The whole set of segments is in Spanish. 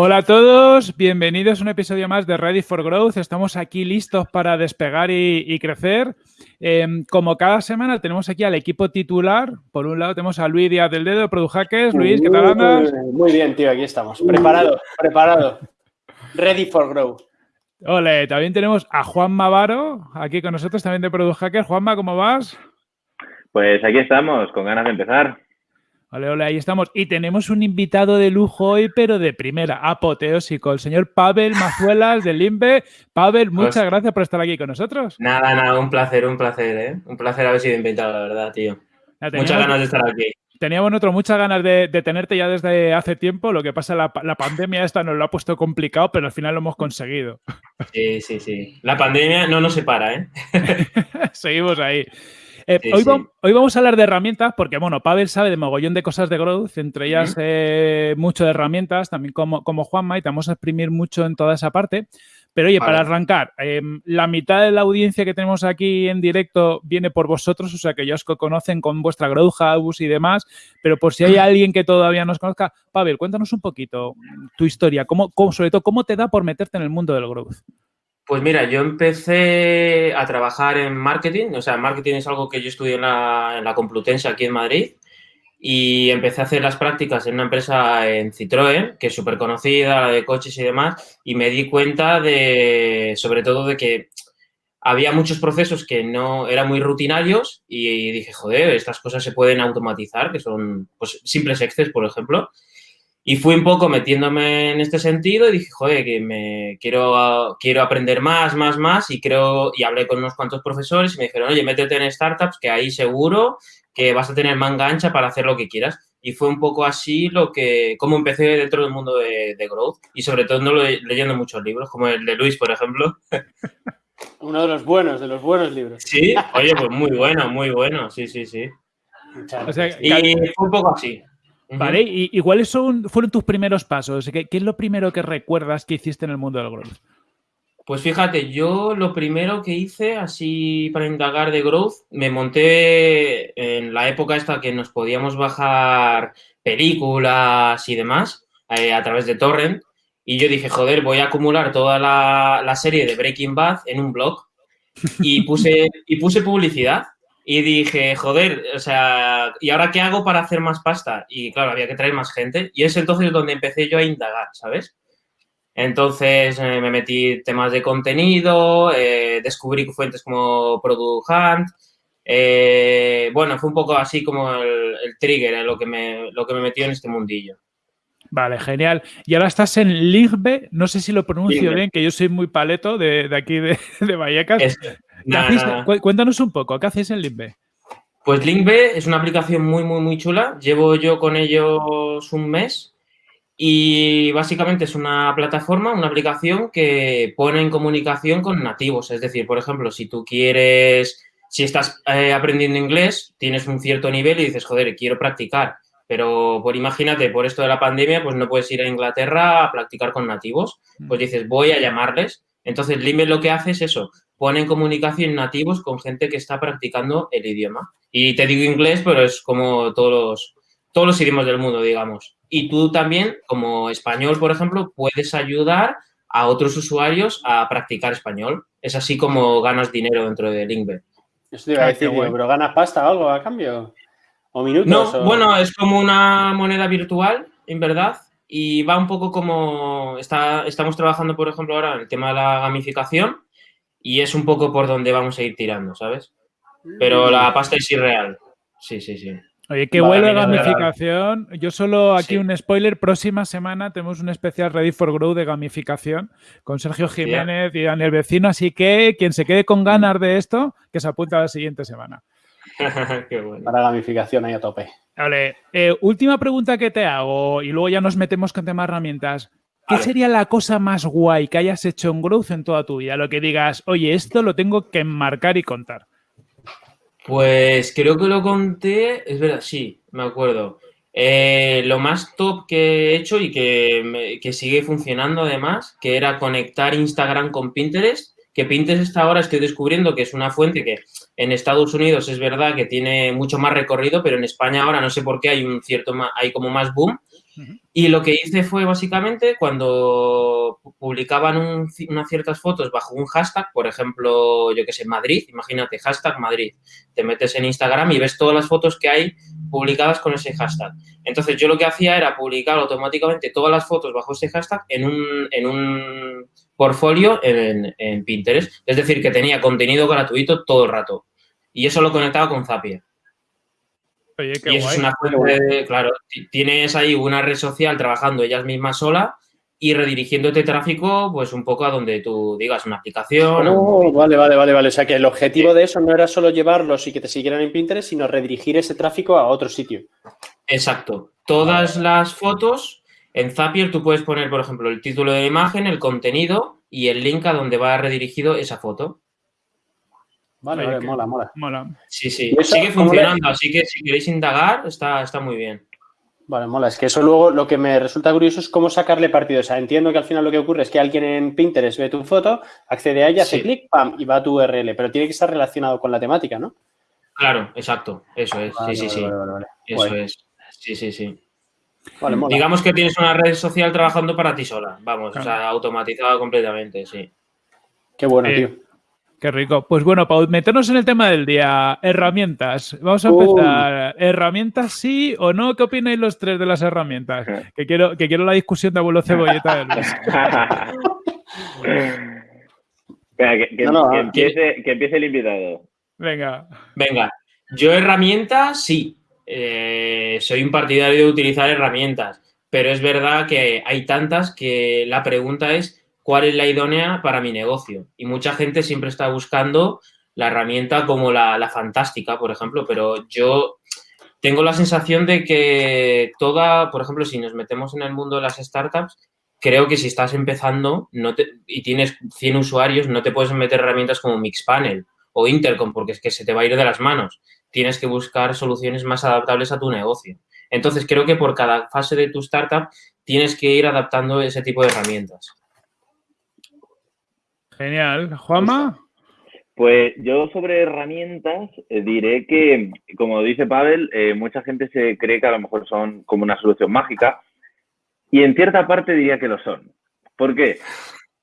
Hola a todos, bienvenidos a un episodio más de Ready for Growth. Estamos aquí listos para despegar y, crecer. Em, como cada semana tenemos aquí al equipo titular. Por un lado tenemos a Luis Díaz del Dedo, Product Hackers. Luis, ¿qué tal andas? Muy bien, tío, aquí estamos. Preparado, preparado. Ready for Growth. Ole, también tenemos a Juan Mavaro, aquí con nosotros, también de Product Hackers. Juanma, ¿cómo vas? Pues aquí estamos, con ganas de empezar. Vale, hola, ahí estamos. Y tenemos un invitado de lujo hoy, pero de primera, apoteósico, el señor Pavel Mazuelas de Limbe. Pavel, muchas pues gracias por estar aquí con nosotros. Nada, nada, un placer, un placer, ¿eh? Un placer haber sido invitado, la verdad, tío. muchas ganas de estar aquí. Teníamos nosotros muchas ganas de, tenerte ya desde hace tiempo. Lo que pasa, la, la pandemia esta nos lo ha puesto complicado, pero al final lo hemos conseguido. Sí, sí, sí. La pandemia no nos separa, ¿eh? Seguimos ahí. Eh, hoy, vamos a hablar de herramientas porque, bueno, Pavel sabe de mogollón de cosas de growth, entre ellas eh, mucho de herramientas, también como, como Juanma, y te vamos a exprimir mucho en toda esa parte. Pero oye, para arrancar, em, la mitad de la audiencia que tenemos aquí en directo viene por vosotros, o sea que ya os conocen con vuestra Growth House y demás, pero por si hay alguien que todavía no os conozca, Pavel, cuéntanos un poquito tu historia, cómo, sobre todo, cómo te da por meterte en el mundo del growth. Pues mira, yo empecé a trabajar en marketing, o sea, marketing es algo que yo estudié en la, Complutense aquí en Madrid y empecé a hacer las prácticas en una empresa en Citroën, que es súper conocida, la de coches y demás, y me di cuenta de, sobre todo, de que había muchos procesos que no eran muy rutinarios y dije, joder, estas cosas se pueden automatizar, que son pues, simples Excel, por ejemplo, y fui un poco metiéndome en este sentido y dije, joder, que me quiero, quiero aprender más, más, más y creo, y hablé con unos cuantos profesores y me dijeron, oye, métete en startups que ahí seguro que vas a tener manga ancha para hacer lo que quieras. Y fue un poco así lo que, como empecé dentro del mundo de, growth y sobre todo no leyendo muchos libros, como el de Luis, por ejemplo. Uno de los buenos, de los buenos libros. Sí, oye, pues muy bueno, muy bueno, sí, sí, sí. y fue un poco así. Vale, ¿Y, cuáles son, fueron tus primeros pasos? ¿Qué, es lo primero que recuerdas que hiciste en el mundo del growth? Pues fíjate, yo lo primero que hice, así para indagar de growth, me monté en la época esta que nos podíamos bajar películas y demás eh, a través de Torrent. Y yo dije, joder, voy a acumular toda la, la serie de Breaking Bad en un blog. Y puse, y puse publicidad. Y dije, joder, o sea, ¿y ahora qué hago para hacer más pasta? Y claro, había que traer más gente. Y es entonces donde empecé yo a indagar, ¿sabes? Entonces eh, me metí temas de contenido, eh, descubrí fuentes como Product Hunt. Eh, bueno, fue un poco así como el, trigger, lo, que me, lo que me metió en este mundillo. Vale, genial. Y ahora estás en Ligbe, no sé si lo pronuncio bien, que yo soy muy paleto de, aquí de, de Vallecas. Cuéntanos un poco, ¿qué hacéis en Linkbe? Pues Linkbe es una aplicación muy, muy, muy chula. Llevo yo con ellos un mes y básicamente es una plataforma, una aplicación que pone en comunicación con nativos. Es decir, por ejemplo, si tú quieres, si estás eh, aprendiendo inglés, tienes un cierto nivel y dices, joder, quiero practicar. Pero por imagínate, por esto de la pandemia, pues no puedes ir a Inglaterra a practicar con nativos. Pues dices, voy a llamarles. Entonces, Limbe lo que hace es eso, pone en comunicación nativos con gente que está practicando el idioma. Y te digo inglés, pero es como todos los, todos los idiomas del mundo, digamos. Y tú también, como español, por ejemplo, puedes ayudar a otros usuarios a practicar español. Es así como ganas dinero dentro de Linkbet. Eso te iba a decir, pero ¿ganas pasta o algo a cambio? ¿O minutos? No, bueno, es como una moneda virtual, en verdad, y va un poco como, está, estamos trabajando, por ejemplo, ahora en el tema de la gamificación, y es un poco por donde vamos a ir tirando, ¿sabes? Pero la pasta es irreal. Sí, sí, sí. Oye, qué vuelve gamificación. Yo solo aquí un spoiler. Próxima semana tenemos un especial Ready for Grow de gamificación con Sergio Jiménez y Daniel Vecino. Así que quien se quede con ganas de esto, que se apunte a la siguiente semana. qué bueno. Para gamificación ahí a tope. Vale. Eh, última pregunta que te hago y luego ya nos metemos con temas herramientas. ¿Qué sería la cosa más guay que hayas hecho en Growth en toda tu vida? Lo que digas, oye, esto lo tengo que enmarcar y contar. Pues creo que lo conté, es verdad, sí, me acuerdo. Eh, lo más top que he hecho y que, que, sigue funcionando además, que era conectar Instagram con Pinterest, que Pinterest ahora estoy descubriendo que es una fuente que en Estados Unidos es verdad que tiene mucho más recorrido, pero en España ahora no sé por qué hay un cierto, hay como más boom Y lo que hice fue básicamente cuando publicaban unas ciertas fotos bajo un hashtag, por ejemplo, yo que sé, Madrid, imagínate, hashtag Madrid, te metes en Instagram y ves todas las fotos que hay publicadas con ese hashtag. Entonces yo lo que hacía era publicar automáticamente todas las fotos bajo ese hashtag en un, en un portfolio en, en Pinterest. Es decir, que tenía contenido gratuito todo el rato. Y eso lo conectaba con Zapier y eso es una fuente, claro, tienes ahí una red social trabajando ellas mismas sola y redirigiéndote tráfico, pues un poco a donde tú digas una aplicación. Oh, vale, vale, vale, vale. O sea que el objetivo de eso no era solo llevarlos y que te siguieran en Pinterest, sino redirigir ese tráfico a otro sitio. Exacto. Todas las fotos en Zapier tú puedes poner, por ejemplo, el título de la imagen, el contenido y el link a donde va redirigido esa foto. Vale, mola, mola. Sí, sí, sigue funcionando, así que si queréis indagar, está, está muy bien. Vale, mola. Es que eso luego lo que me resulta curioso es cómo sacarle partido. O sea, entiendo que al final lo que ocurre es que alguien en Pinterest ve tu foto, accede a ella, hace clic, pam, y va a tu URL, pero tiene que estar relacionado con la temática, ¿no? Claro, exacto. Eso es. sí, sí, sí. eso es. Sí, sí, sí. Digamos que tienes una red social trabajando para ti sola. Vamos, o sea, automatizada completamente, sí. Qué bueno, eh, tío. Qué rico. Pues bueno, para meternos en el tema del día, herramientas. Vamos a empezar. ¿Herramientas sí o no? ¿Qué opináis los tres de las herramientas? Que quiero, que quiero la discusión de abuelo cebolleta. que, empiece, que empiece el invitado. Venga. Venga. Yo herramientas sí. Eh, soy un partidario de utilizar herramientas, pero es verdad que hay tantas que la pregunta es cuál es la idónea para mi negocio. Y mucha gente siempre está buscando la herramienta como la, fantástica, por ejemplo, pero yo tengo la sensación de que toda, por ejemplo, si nos metemos en el mundo de las startups, creo que si estás empezando no y tienes 100 usuarios, no te puedes meter herramientas como Mixpanel o Intercom porque es que se te va a ir de las manos. Tienes que buscar soluciones más adaptables a tu negocio. Entonces, creo que por cada fase de tu startup tienes que ir adaptando ese tipo de herramientas. Genial. Juanma. Pues yo sobre herramientas eh, diré que, como dice Pavel, eh, mucha gente se cree que a lo mejor son como una solución mágica y en cierta parte diría que lo son. ¿Por qué?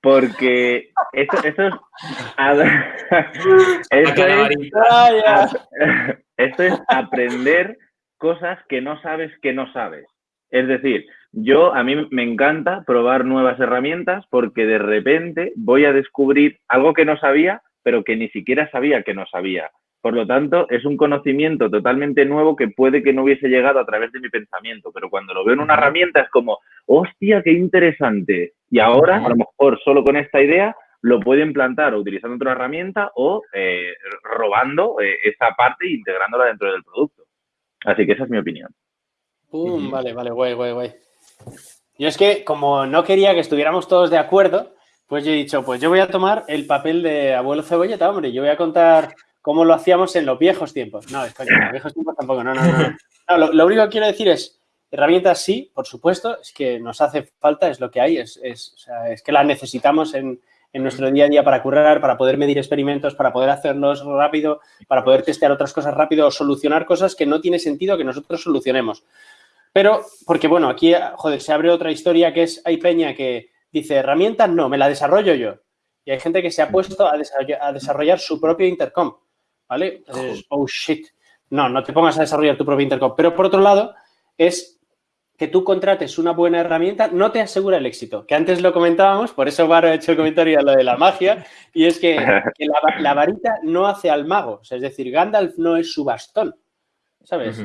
Porque esto, es, esto es aprender cosas que no sabes que no sabes. Es decir, yo, a mí me encanta probar nuevas herramientas porque de repente voy a descubrir algo que no sabía, pero que ni siquiera sabía que no sabía. Por lo tanto, es un conocimiento totalmente nuevo que puede que no hubiese llegado a través de mi pensamiento, pero cuando lo veo en una herramienta es como, hostia, qué interesante. Y ahora, a lo mejor solo con esta idea, lo puedo implantar o utilizando otra herramienta o eh, robando eh, esa parte e integrándola dentro del producto. Así que esa es mi opinión. Vale, vale, guay, guay, guay. Yo es que, como no quería que estuviéramos todos de acuerdo, pues yo he dicho, pues yo voy a tomar el papel de abuelo cebolleta, hombre, yo voy a contar cómo lo hacíamos en los viejos tiempos. No, es que en los viejos tiempos tampoco, no, no, no. lo, único que quiero decir es, herramientas sí, por supuesto, es que nos hace falta, es lo que hay, es, es, que las necesitamos en, en, nuestro día a día para currar, para poder medir experimentos, para poder hacerlos rápido, para poder testear otras cosas rápido o solucionar cosas que no tiene sentido que nosotros solucionemos. Pero, porque bueno, aquí, joder, se abre otra historia que es, hay peña que dice, herramientas no, me la desarrollo yo. Y hay gente que se ha puesto a desarrollar, su propio intercom, ¿vale? Entonces, oh shit, no, no te pongas a desarrollar tu propio intercom. Pero por otro lado, es que tú contrates una buena herramienta no te asegura el éxito. Que antes lo comentábamos, por eso Varo ha hecho el comentario a lo de la magia, y es que, la, varita no hace al mago. es decir, Gandalf no es su bastón, ¿sabes?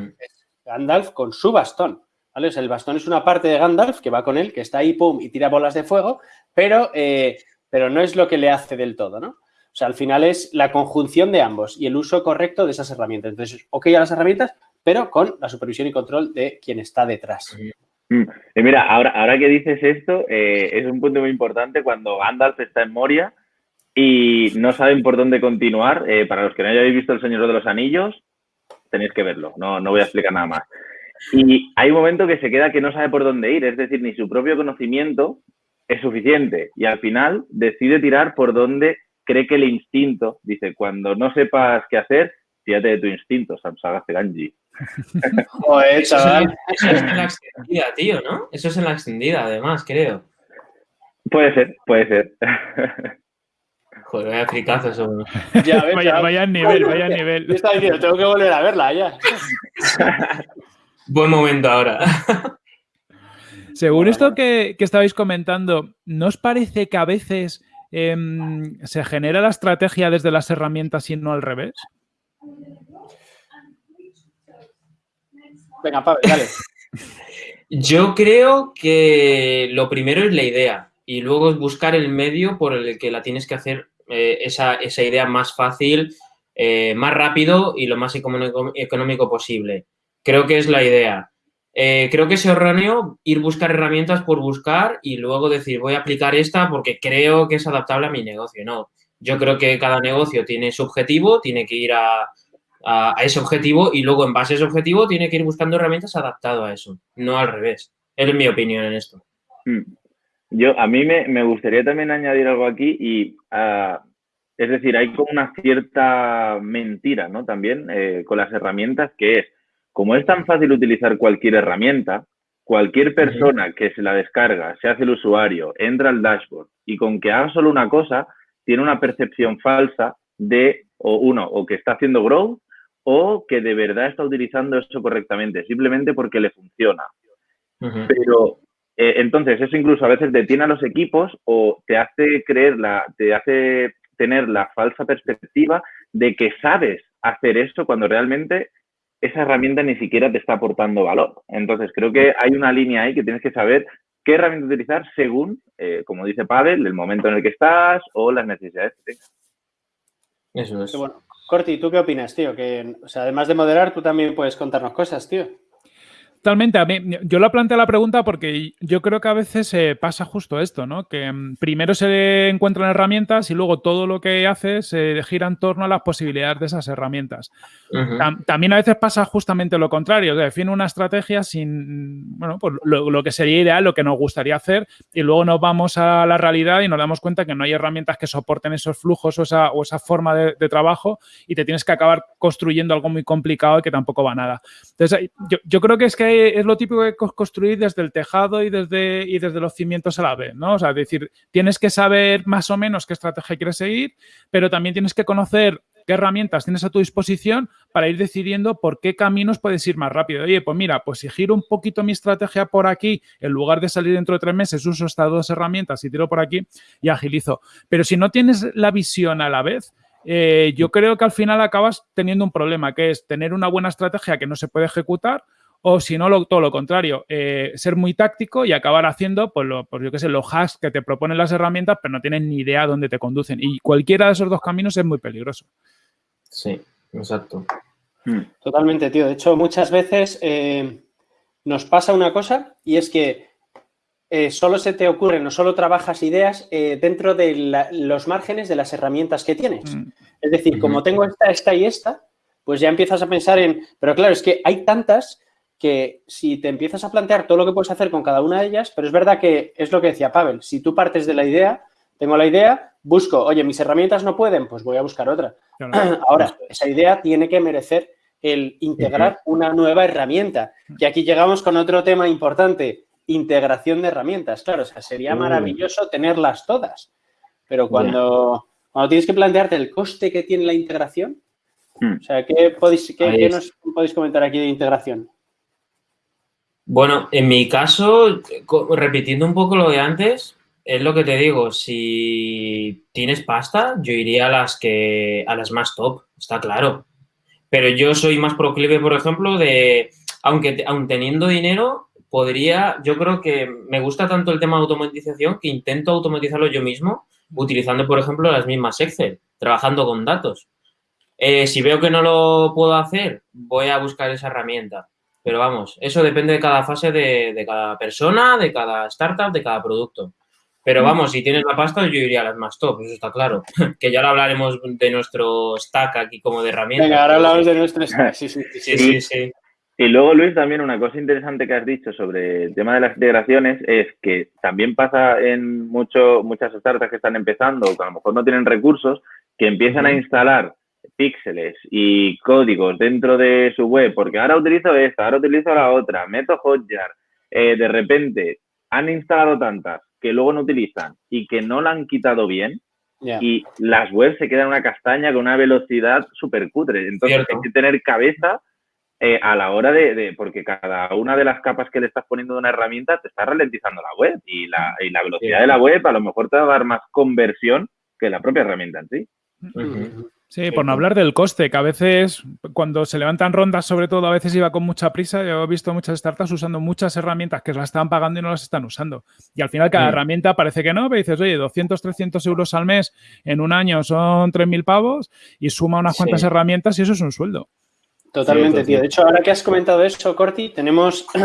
Gandalf con su bastón. ¿vale? el bastón es una parte de Gandalf que va con él, que está ahí, pum, y tira bolas de fuego, pero, eh, pero no es lo que le hace del todo, ¿no? O sea, al final es la conjunción de ambos y el uso correcto de esas herramientas. Entonces, ok a las herramientas, pero con la supervisión y control de quien está detrás. Mm. Y mira, ahora, ahora que dices esto, eh, es un punto muy importante cuando Gandalf está en Moria y no saben por dónde continuar. Eh, para los que no hayáis visto El Señor de los Anillos, tenéis que verlo, no, no voy a explicar nada más. Y hay un momento que se queda que no sabe por dónde ir, es decir, ni su propio conocimiento es suficiente y al final decide tirar por donde cree que el instinto, dice, cuando no sepas qué hacer, fíjate de tu instinto, Samsagaste Ganji. Joder, chaval. Eso es en la extendida, tío, ¿no? Eso es en la extendida, además, creo. Puede ser, puede ser. Joder, vaya fricazo eso. Ya ves, Vaya, vaya nivel, vaya nivel. Yo estaba diciendo, tengo que volver a verla ya. Buen momento ahora. Según esto que, que estabais comentando, ¿no os parece que a veces em, se genera la estrategia desde las herramientas y no al revés? Venga, Pavel, dale. Yo creo que lo primero es la idea y luego es buscar el medio por el que la tienes que hacer eh, esa, esa idea más fácil, eh, más rápido y lo más económico, posible. Creo que es la idea. Eh, creo que es erróneo ir buscar herramientas por buscar y luego decir voy a aplicar esta porque creo que es adaptable a mi negocio. No, yo creo que cada negocio tiene su objetivo, tiene que ir a, a, a ese objetivo y luego en base a ese objetivo tiene que ir buscando herramientas adaptado a eso, no al revés. Es mi opinión en esto. Mm. Yo, a mí me, me gustaría también añadir algo aquí y, ah, es decir, hay como una cierta mentira, ¿no? También eh, con las herramientas que es, como es tan fácil utilizar cualquier herramienta, cualquier persona que se la descarga, se hace el usuario, entra al dashboard y con que haga solo una cosa, tiene una percepción falsa de, o uno, o que está haciendo growth o que de verdad está utilizando eso correctamente, simplemente porque le funciona. Pero eh, entonces eso incluso a veces detiene a los equipos o te hace creer la, te hace tener la falsa perspectiva de que sabes hacer esto cuando realmente esa herramienta ni siquiera te está aportando valor. Entonces creo que hay una línea ahí que tienes que saber qué herramienta utilizar según, eh, como dice Pavel, el momento en el que estás o las necesidades que tengas. Eso es. Bueno, Corti, ¿tú qué opinas, tío? Que, o sea, además de moderar, tú también puedes contarnos cosas, tío. Totalmente. A mí, yo lo planteé la pregunta porque yo creo que a veces eh, pasa justo esto, ¿no? Que mm, primero se encuentran herramientas y luego todo lo que haces se gira en torno a las posibilidades de esas herramientas. Tam- También a veces pasa justamente lo contrario, define una estrategia sin, bueno, pues lo, lo que sería ideal, lo que nos gustaría hacer, y luego nos vamos a la realidad y nos damos cuenta que no hay herramientas que soporten esos flujos o esa, o esa forma de, de trabajo y te tienes que acabar construyendo algo muy complicado y que tampoco va a nada. Entonces, yo, yo creo que es que es lo típico cos- construir desde el tejado y desde, y desde los cimientos a la vez, ¿no? Es decir, tienes que saber más o menos qué estrategia quieres seguir, pero también tienes que conocer qué herramientas tienes a tu disposición para ir decidiendo por qué caminos puedes ir más rápido. Oye, pues mira, pues si giro un poquito mi estrategia por aquí, en lugar de salir dentro de tres meses, uso estas dos herramientas y tiro por aquí y agilizo. Pero si no tienes la visión a la vez, eh, yo creo que al final acabas teniendo un problema, que es tener una buena estrategia que no se puede ejecutar o si no, lo- todo lo contrario, eh, ser muy táctico y acabar haciendo, pues, lo, pues yo qué sé, los hacks que te proponen las herramientas, pero no tienes ni idea dónde te conducen. Y cualquiera de esos dos caminos es muy peligroso. Sí, exacto. Mm. Totalmente, tío. De hecho, muchas veces eh, nos pasa una cosa y es que eh, solo se te ocurren o solo trabajas ideas eh, dentro de la- los márgenes de las herramientas que tienes. Mm. Es decir, como tengo esta, esta y esta, pues ya empiezas a pensar en... Pero claro, es que hay tantas que si te empiezas a plantear todo lo que puedes hacer con cada una de ellas, pero es verdad que es lo que decía Pavel, si tú partes de la idea, tengo la idea, busco, oye, mis herramientas no pueden, pues voy a buscar otra. Ahora, esa idea tiene que merecer el integrar una nueva herramienta. Y aquí llegamos con otro tema importante, integración de herramientas. Claro, o sea, sería Uh. maravilloso tenerlas todas, pero cuando, cuando tienes que plantearte el coste que tiene la integración, Hmm. o sea, ¿qué, podéis, qué, nos podéis comentar aquí de integración? Bueno, en mi caso, repitiendo un poco lo de antes, es lo que te digo, si tienes pasta, yo iría a las que a las más top, está claro. Pero yo soy más proclive, por ejemplo, de aunque aun teniendo dinero, podría, yo creo que me gusta tanto el tema de automatización que intento automatizarlo yo mismo utilizando, por ejemplo, las mismas Excel, trabajando con datos. Eh, si veo que no lo puedo hacer, voy a buscar esa herramienta. Pero vamos, eso depende de cada fase de, de cada persona, de cada startup, de cada producto. Pero vamos, si tienes la pasta, yo iría a las más top, eso está claro. que ya lo hablaremos de nuestro stack aquí como de herramientas. Venga, ahora hablamos de nuestros... Sí, sí, sí. Sí, sí, sí. Y luego, Luis, también una cosa interesante que has dicho sobre el tema de las integraciones es que también pasa en mucho, muchas startups que están empezando o que a lo mejor no tienen recursos, que empiezan a instalar píxeles y códigos dentro de su web, porque ahora utilizo esta, ahora utilizo la otra, meto Hotjar, eh, de repente han instalado tantas que luego no utilizan y que no la han quitado bien, y las webs se quedan una castaña con una velocidad súper cutre. Entonces hay que tener cabeza eh, a la hora de, porque cada una de las capas que le estás poniendo de una herramienta te está ralentizando la web y la, y la velocidad de la web a lo mejor te va a dar más conversión que la propia herramienta en sí. Sí, por no hablar del coste, que a veces cuando se levantan rondas, sobre todo, a veces iba con mucha prisa. Yo he visto muchas startups usando muchas herramientas que las están pagando y no las están usando. Y al final cada herramienta parece que no, pero dices, oye, 200, 300 euros al mes en un año son 3.000 pavos y suma unas cuantas herramientas y eso es un sueldo. Totalmente, tío. De hecho, ahora que has comentado eso, Corti, tenemos...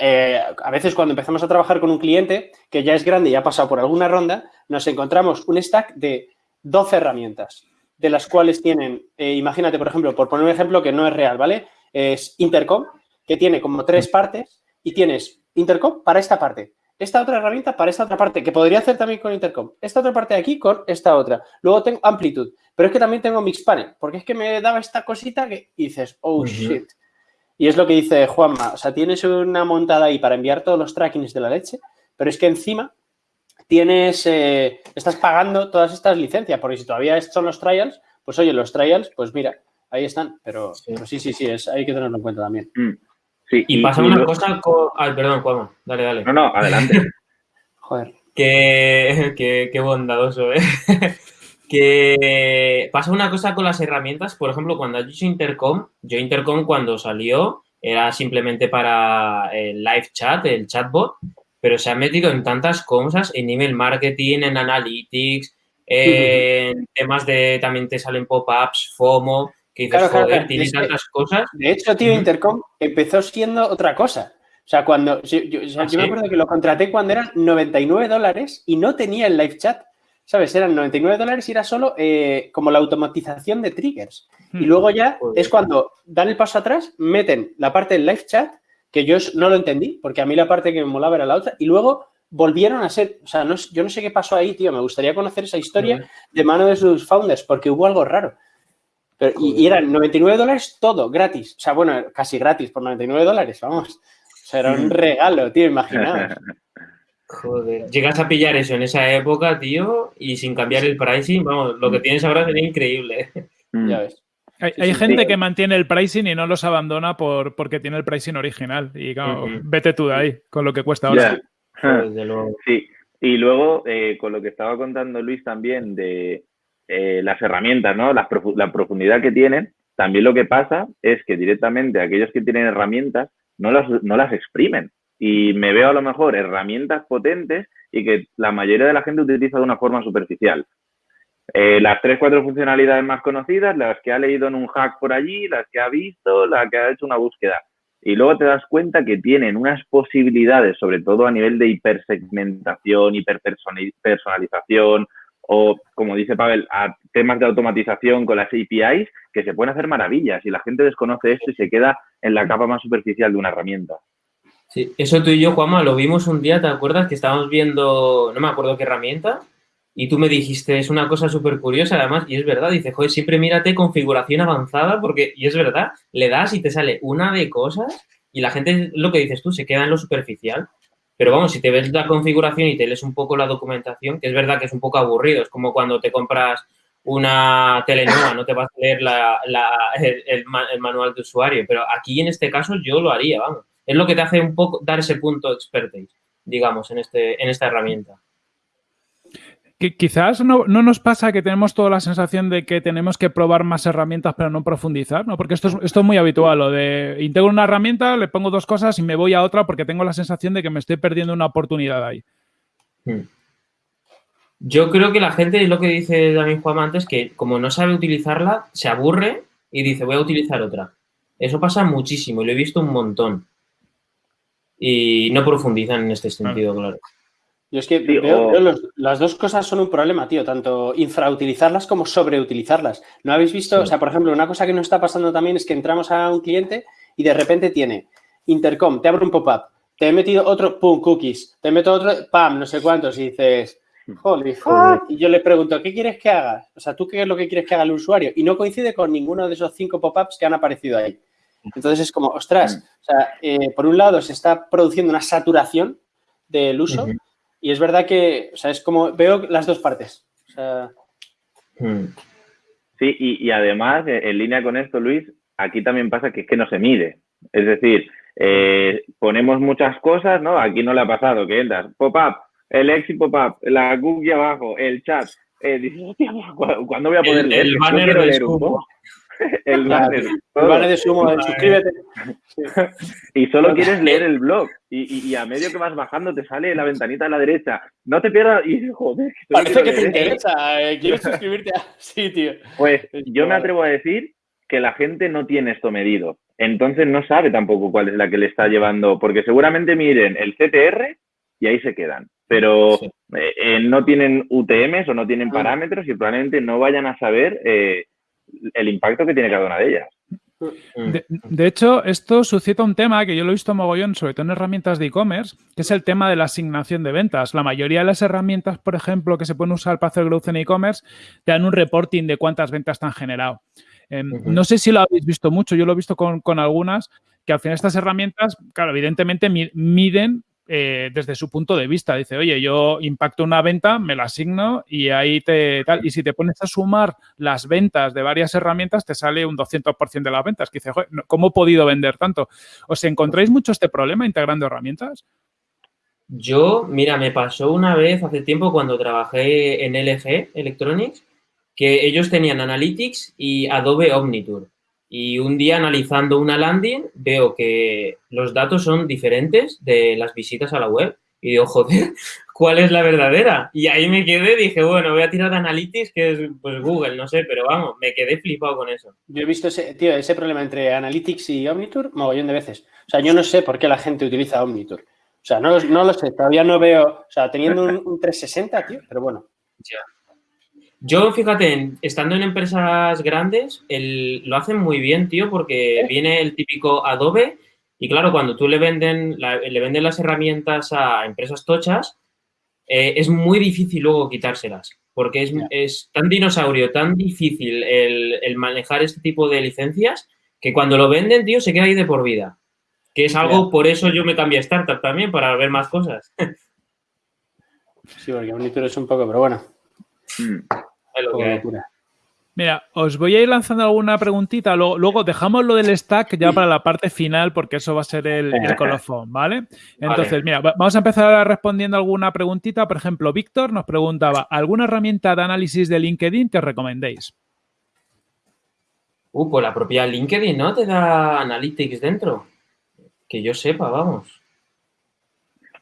Eh, a veces cuando empezamos a trabajar con un cliente que ya es grande y ha pasado por alguna ronda, nos encontramos un stack de 12 herramientas de las cuales tienen, eh, imagínate, por ejemplo, por poner un ejemplo que no es real, ¿vale? Es Intercom, que tiene como tres partes y tienes Intercom para esta parte, esta otra herramienta para esta otra parte, que podría hacer también con Intercom, esta otra parte de aquí con esta otra. Luego tengo Amplitude, pero es que también tengo Mixpanel, porque es que me daba esta cosita que dices, oh, shit. Y es lo que dice Juanma, o sea, tienes una montada ahí para enviar todos los trackings de la leche, pero es que encima tienes, eh, estás pagando todas estas licencias, porque si todavía son los trials, pues oye, los trials, pues mira, ahí están, pero sí, sí, sí, es, hay que tenerlo en cuenta también. Mm. Sí, y, pasa una cosa con... Ay, perdón, Juan, dale, dale. No, no, adelante. Joder. Qué, qué, bondadoso, ¿eh? que pasa una cosa con las herramientas, por ejemplo, cuando has dicho Intercom, yo Intercom cuando salió era simplemente para el live chat, el chatbot, pero se ha metido en tantas cosas, en email marketing, en analytics, en temas de, también te salen pop-ups, FOMO, que dices, joder, tiene tantas cosas. De hecho, tío, Intercom empezó siendo otra cosa. O sea, cuando, yo, ¿Ah, me acuerdo que lo contraté cuando eran 99 dólares y no tenía el live chat. ¿Sabes? Eran 99 dólares y era solo eh, como la automatización de triggers. Y hmm. luego ya es cuando dan el paso atrás, meten la parte del live chat que yo no lo entendí, porque a mí la parte que me molaba era la otra, y luego volvieron a ser, o sea, yo no sé qué pasó ahí, tío, me gustaría conocer esa historia de mano de sus founders, porque hubo algo raro. Pero, y, eran 99 dólares todo, gratis. O sea, bueno, casi gratis por 99 dólares, vamos. O sea, era un regalo, tío, imaginaos. Joder, llegas a pillar eso en esa época, tío, y sin cambiar el pricing, vamos, lo que tienes ahora sería increíble. Ya ves. Hay, gente que mantiene el pricing y no los abandona por, porque tiene el pricing original. Y claro, vete tú de ahí con lo que cuesta ahora. Sí, y luego eh, con lo que estaba contando Luis también de eh, las herramientas, ¿no? La, profundidad que tienen, también lo que pasa es que directamente aquellos que tienen herramientas no las, no las exprimen. Y me veo a lo mejor herramientas potentes y que la mayoría de la gente utiliza de una forma superficial. Eh, las tres, cuatro funcionalidades más conocidas, las que ha leído en un hack por allí, las que ha visto, las que ha hecho una búsqueda. Y luego te das cuenta que tienen unas posibilidades, sobre todo a nivel de hipersegmentación, hiperpersonalización o, como dice Pavel, a temas de automatización con las APIs, que se pueden hacer maravillas y la gente desconoce esto y se queda en la capa más superficial de una herramienta. Sí, eso tú y yo, Juanma, lo vimos un día, ¿te acuerdas? Que estábamos viendo, no me acuerdo qué herramienta, y tú me dijiste, es una cosa súper curiosa además, y es verdad, dice, joder, siempre mírate configuración avanzada, porque, y es verdad, le das y te sale una de cosas y la gente, lo que dices tú, se queda en lo superficial. Pero vamos, si te ves la configuración y te lees un poco la documentación, que es verdad que es un poco aburrido, es como cuando te compras una tele nueva, no te vas a leer la, el, manual de usuario, pero aquí en este caso yo lo haría, vamos. Es lo que te hace un poco dar ese punto expertise, digamos, en, este, en esta herramienta quizás no, nos pasa que tenemos toda la sensación de que tenemos que probar más herramientas pero no profundizar, ¿no? Porque esto es, esto es muy habitual, lo de integro una herramienta, le pongo dos cosas y me voy a otra porque tengo la sensación de que me estoy perdiendo una oportunidad ahí. Hmm. Yo creo que la gente, es lo que dice David Juan antes, que como no sabe utilizarla, se aburre y dice, voy a utilizar otra. Eso pasa muchísimo y lo he visto un montón. Y no profundizan en este sentido, claro. Yo es que veo, las dos cosas son un problema, tío, tanto infrautilizarlas como sobreutilizarlas. ¿No habéis visto? O sea, por ejemplo, una cosa que nos está pasando también es que entramos a un cliente y de repente tiene Intercom, te abre un pop-up, te he metido otro, pum, cookies, te meto otro, pam, no sé cuántos, y dices, Holy fuck. Y yo le pregunto, ¿qué quieres que haga? O sea, ¿tú qué es lo que quieres que haga el usuario? Y no coincide con ninguno de esos cinco pop-ups que han aparecido ahí. Entonces es como, ostras, mm. o sea, eh, por un lado se está produciendo una saturación del uso y es verdad que, o sea, es como, veo las dos partes. Mm. Sí, y, además, eh, en línea con esto, Luis, aquí también pasa que es que no se mide. Es decir, eh, ponemos muchas cosas, ¿no? Aquí no le ha pasado que entras, pop-up, el exit pop-up, la cookie abajo, el chat. Eh, dices, hostia, ¿cuándo voy a poder leer? El banner de. el banner. El banner de sumo, suscríbete. y solo quieres leer el blog. Y, y, a medio que vas bajando te sale la ventanita a la derecha. No te pierdas. Y joder. Parece que te interesa. Eh, quieres suscribirte a. Sí, tío. Pues yo me atrevo a decir que la gente no tiene esto medido. Entonces no sabe tampoco cuál es la que le está llevando. Porque seguramente miren el CTR y ahí se quedan pero eh, eh, no tienen UTMs o no tienen ah. parámetros y probablemente no vayan a saber eh, el impacto que tiene cada una de ellas. Mm. De, hecho, esto suscita un tema que yo lo he visto mogollón, sobre todo en herramientas de e-commerce, que es el tema de la asignación de ventas. La mayoría de las herramientas, por ejemplo, que se pueden usar para hacer growth en e-commerce, te dan un reporting de cuántas ventas te han generado. Em, no sé si lo habéis visto mucho, yo lo he visto con, con algunas, que al final estas herramientas, claro, evidentemente miden eh, desde su punto de vista. Dice, oye, yo impacto una venta, me la asigno y ahí te tal. Y si te pones a sumar las ventas de varias herramientas, te sale un 200% de las ventas. Que dice, ¿cómo he podido vender tanto? ¿Os encontráis mucho este problema integrando herramientas? Yo, mira, me pasó una vez hace tiempo cuando trabajé en LG Electronics, que ellos tenían Analytics y Adobe Omniture. Y un día analizando una landing veo que los datos son diferentes de las visitas a la web. Y digo, joder, ¿cuál es la verdadera? Y ahí me quedé, dije, bueno, voy a tirar de Analytics, que es pues Google, no sé, pero vamos, me quedé flipado con eso. Yo he visto ese, tío, ese problema entre Analytics y Omniture mogollón de veces. O sea, yo no sé por qué la gente utiliza Omniture. O sea, no, no lo sé, todavía no veo, o sea, teniendo un, un 360, tío, pero bueno. Ya. Yo, fíjate, estando en empresas grandes, lo hacen muy bien, tío, porque viene el típico Adobe y claro, cuando tú le venden, le venden las herramientas a empresas tochas, eh, es muy difícil luego quitárselas, porque es, tan dinosaurio, tan difícil el, manejar este tipo de licencias, que cuando lo venden, tío, se queda ahí de por vida. Que es algo, por eso yo me cambié a startup también, para ver más cosas. sí, porque Monitor es un poco, pero bueno. Mm. Mira, os voy a ir lanzando alguna preguntita, luego, dejamos lo del stack ya para la parte final porque eso va a ser el, colofón, ¿vale? Entonces, mira, vamos a empezar respondiendo alguna preguntita. Por ejemplo, Víctor nos preguntaba, ¿alguna herramienta de análisis de LinkedIn que os recomendéis? Uh, pues la propia LinkedIn, ¿no? Te da Analytics dentro. Que yo sepa, vamos.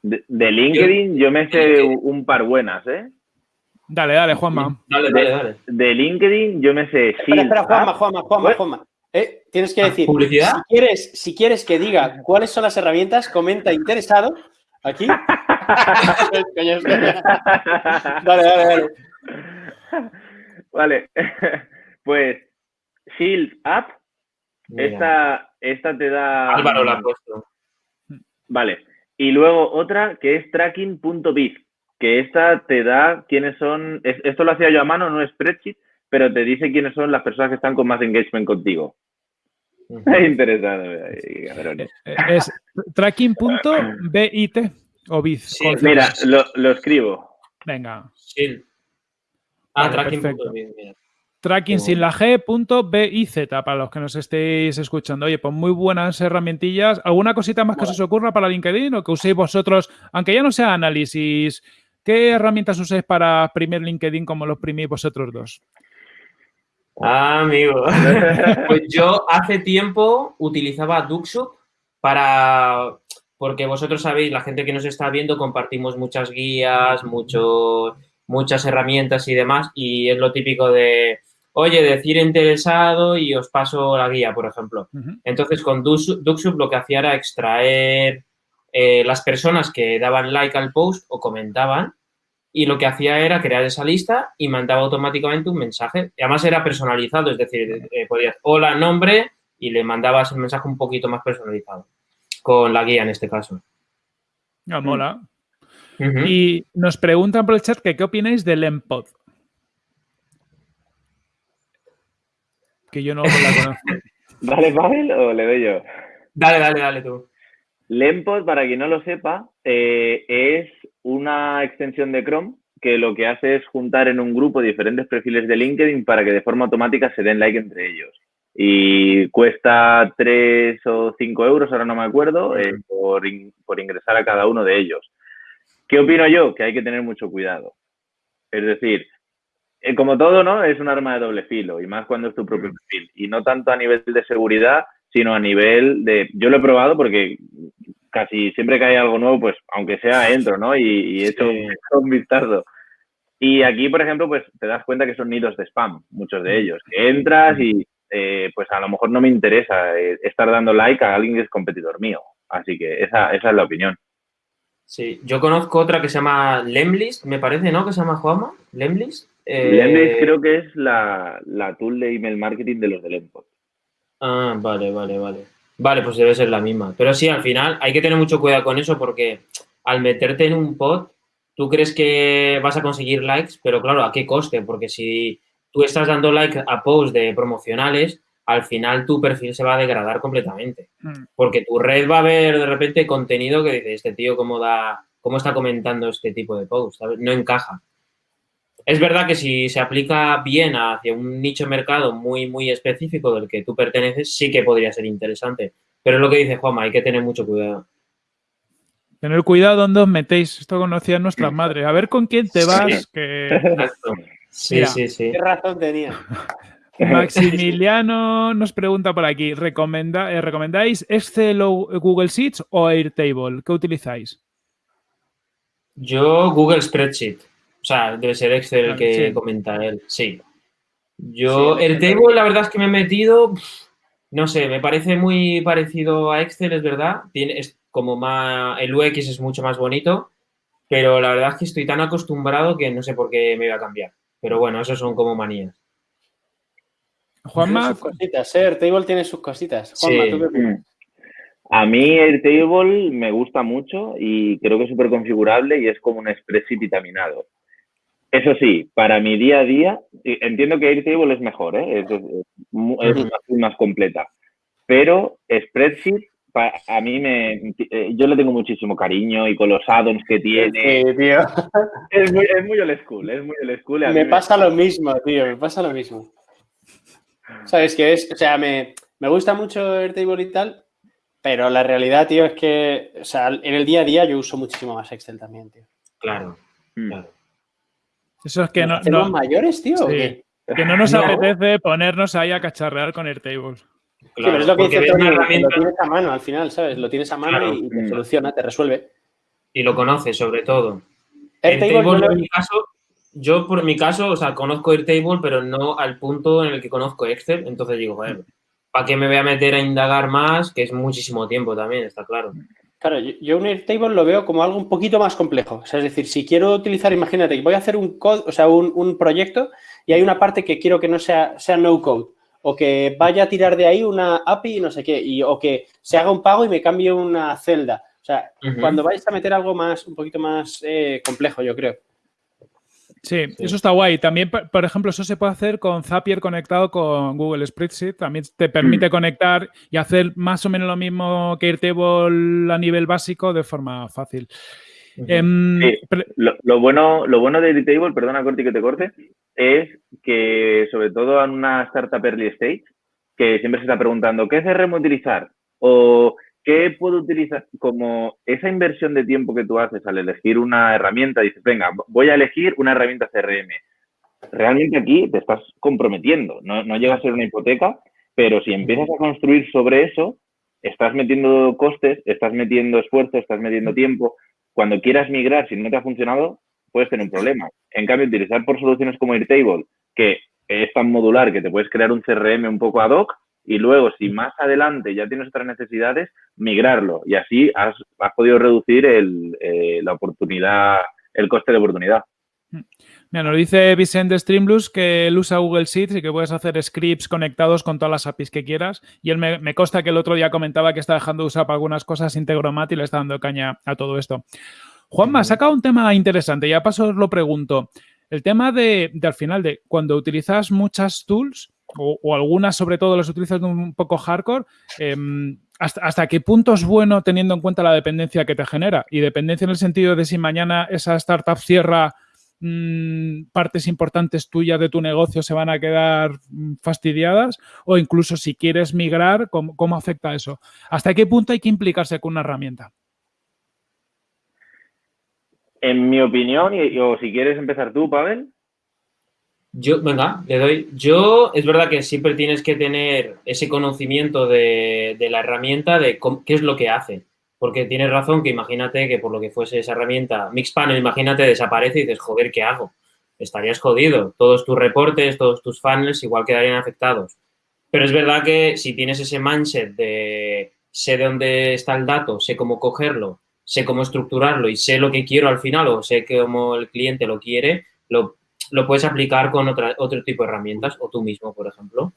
De, LinkedIn yo me sé un par buenas, ¿eh? Dale, dale, Juanma. Dale, dale, dale. De LinkedIn yo me sé. Espera, espera, Juanma, Juanma, Juanma, Juanma. Eh, tienes que decir. ¿Publicidad? Si quieres, si quieres que diga cuáles son las herramientas, comenta interesado aquí. dale, dale, dale. Vale. Pues Shield App. Esta, esta te da. Álvaro la ha puesto. Vale. Y luego otra que es tracking.biz que esta te da quiénes son, esto lo hacía yo a mano, no es spreadsheet, pero te dice quiénes son las personas que están con más engagement contigo. Es interesante. Eh, es tracking.bit o biz. Sí, mira, lo, escribo. Venga. Sí. Ah, tracking.biz, Tracking sin la G.biz para los que nos estéis escuchando. Oye, pues muy buenas herramientillas. ¿Alguna cosita más que os ocurra para LinkedIn o que uséis vosotros, aunque ya no sea análisis ¿Qué herramientas usáis para primer LinkedIn como los primís vosotros dos? Ah, amigo. pues yo hace tiempo utilizaba Duxup para... Porque vosotros sabéis, la gente que nos está viendo, compartimos muchas guías, mucho, muchas herramientas y demás. Y es lo típico de, oye, decir interesado y os paso la guía, por ejemplo. Entonces, con Duxup lo que hacía era extraer eh, las personas que daban like al post o comentaban y lo que hacía era crear esa lista y mandaba automáticamente un mensaje. Y además era personalizado, es decir, eh, podías hola, nombre y le mandabas el mensaje un poquito más personalizado con la guía en este caso. Ah, mola. Y nos preguntan por el chat que qué opináis del Empod. Que yo no la conozco. ¿Dale, Pavel, o le doy yo? Dale, dale, dale tú. Lempod, para quien no lo sepa, eh, es una extensión de Chrome que lo que hace es juntar en un grupo diferentes perfiles de LinkedIn para que de forma automática se den like entre ellos. Y cuesta 3 o 5 euros, ahora no me acuerdo, eh, por, por ingresar a cada uno de ellos. ¿Qué opino yo? Que hay que tener mucho cuidado. Es decir, eh, como todo, ¿no? Es un arma de doble filo y más cuando es tu propio perfil. Y no tanto a nivel de seguridad, sino a nivel de... Yo lo he probado porque casi siempre que hay algo nuevo, pues aunque sea entro, ¿no? Y, y he hecho un vistazo. Y aquí, por ejemplo, pues te das cuenta que son nidos de spam, muchos de ellos. Que entras y eh, pues a lo mejor no me interesa eh, estar dando like a alguien que es competidor mío. Así que esa, esa es la opinión. Sí, yo conozco otra que se llama Lemlist, me parece, ¿no? Que se llama Juanma, Lemlist. Eh... Lemlist creo que es la, la, tool de email marketing de los Empod. Ah, vale, vale, vale. Vale, pues debe ser la misma. Pero sí, al final hay que tener mucho cuidado con eso porque al meterte en un pod, tú crees que vas a conseguir likes, pero claro, ¿a qué coste? Porque si tú estás dando like a posts de promocionales, al final tu perfil se va a degradar completamente. Mm. Porque tu red va a ver de repente contenido que dice, este tío cómo da, cómo está comentando este tipo de posts, No encaja. Es verdad que si se aplica bien hacia un nicho de mercado muy, muy específico del que tú perteneces, sí que podría ser interesante. Pero es lo que dice Juanma, hay que tener mucho cuidado. Tener cuidado donde os metéis. Esto conocía nuestra madre. A ver con quién te vas. Sí, sí, sí. ¿Qué razón tenía? Maximiliano nos pregunta por aquí, ¿recomenda, eh, ¿recomendáis Excel o Google Sheets o Airtable? ¿Qué utilizáis? Yo Google Spreadsheet. O sea, debe ser Excel el que comenta él. Sí. Yo, el table, la verdad es que me he metido, no sé, me parece muy parecido a Excel, es verdad. Tiene, es como más, el UX es mucho más bonito, pero la verdad es que estoy tan acostumbrado que no sé por qué me iba a cambiar. Pero bueno, eso son como manías. Juanma. Sus cositas, ¿eh? Airtable tiene sus cositas. Juanma, ¿tú qué opinas? A mí Airtable me gusta mucho y creo que es súper configurable y es como un spreadsheet vitaminado. Eso sí, para mi día a día, entiendo que Airtable es mejor, ¿eh? es, más, completa. Pero Spreadsheet, a mí me. Eh, yo le tengo muchísimo cariño y con los addons que tiene. Sí, tío. Es muy, es muy old school, es muy old school. Me pasa lo mismo, tío, me pasa lo mismo. ¿Sabes qué es? O sea, me, me gusta mucho Airtable y tal, pero la realidad, tío, es que, o sea, en el día a día yo uso muchísimo más Excel también, tío. Claro, mm. claro. Eso es que no. no mayores, tío? Que no nos apetece ponernos ahí a cacharrear con Airtable. Claro, sí, pero es lo que dice Tony, herramienta... lo tienes a mano al final, ¿sabes? Lo tienes a mano y te soluciona, te resuelve. Y lo conoces, sobre todo. Airtable, no en mi caso, yo por mi caso, o sea, conozco Airtable, pero no al punto en el que conozco Excel. Entonces digo, joder, ¿para qué me voy a meter a indagar más? Que es muchísimo tiempo también, está claro. Claro, yo un Airtable lo veo como algo un poquito más complejo. O sea, es decir, si quiero utilizar, imagínate, voy a hacer un code, o sea, un, proyecto y hay una parte que quiero que no sea, sea no code o que vaya a tirar de ahí una API y no sé qué, y, o que se haga un pago y me cambie una celda. O sea, cuando vais a meter algo más, un poquito más eh, complejo, yo creo. Sí, eso está guay. También, por ejemplo, eso se puede hacer con Zapier conectado con Google Spreadsheet. También te permite mm. conectar y hacer más o menos lo mismo que Airtable a nivel básico de forma fácil. Em, lo, bueno, lo bueno de Airtable, perdona Corti que te corte, es que sobre todo en una startup early stage, que siempre se está preguntando, ¿qué CRM utilizar? O ¿qué puedo utilizar como esa inversión de tiempo que tú haces al elegir una herramienta? Dices, venga, voy a elegir una herramienta CRM. Realmente aquí te estás comprometiendo, no, no llega a ser una hipoteca, pero si empiezas a construir sobre eso, estás metiendo costes, estás metiendo esfuerzo, estás metiendo tiempo. Cuando quieras migrar, si no te ha funcionado, puedes tener un problema. En cambio, utilizar por soluciones como Airtable, que es tan modular que te puedes crear un CRM un poco ad hoc, y luego, si más adelante ya tienes otras necesidades, migrarlo. Y así has, podido reducir el, eh, la oportunidad, el coste de oportunidad. Mira, nos dice Vicente Streamlus que él usa Google Sheets y que puedes hacer scripts conectados con todas las APIs que quieras. Y él me, me consta que el otro día comentaba que está dejando de usar para algunas cosas Integromat y le está dando caña a todo esto. Juanma, ha sacado un tema interesante, ya paso os lo pregunto. El tema de, al final, de cuando utilizas muchas tools, o, algunas sobre todo las utilizas un poco hardcore, em, hasta, hasta, qué punto es bueno teniendo en cuenta la dependencia que te genera? Y dependencia en el sentido de si mañana esa startup cierra Mm, partes importantes tuyas de tu negocio se van a quedar mm, fastidiadas o incluso si quieres migrar, ¿cómo, afecta eso? ¿Hasta qué punto hay que implicarse con una herramienta? En mi opinión, y, o si quieres empezar tú, Pavel. Yo, venga, le doy. Yo, es verdad que siempre tienes que tener ese conocimiento de, de la herramienta, de qué es lo que hace. Porque tienes razón que imagínate que por lo que fuese esa herramienta, Mixpanel, imagínate, desaparece y dices, joder, ¿qué hago? Estarías jodido. Todos tus reportes, todos tus funnels igual quedarían afectados. Pero es verdad que si tienes ese mindset de sé de dónde está el dato, sé cómo cogerlo, sé cómo estructurarlo y sé lo que quiero al final o sé cómo el cliente lo quiere, lo, lo puedes aplicar con otra, otro tipo de herramientas o tú mismo, por ejemplo.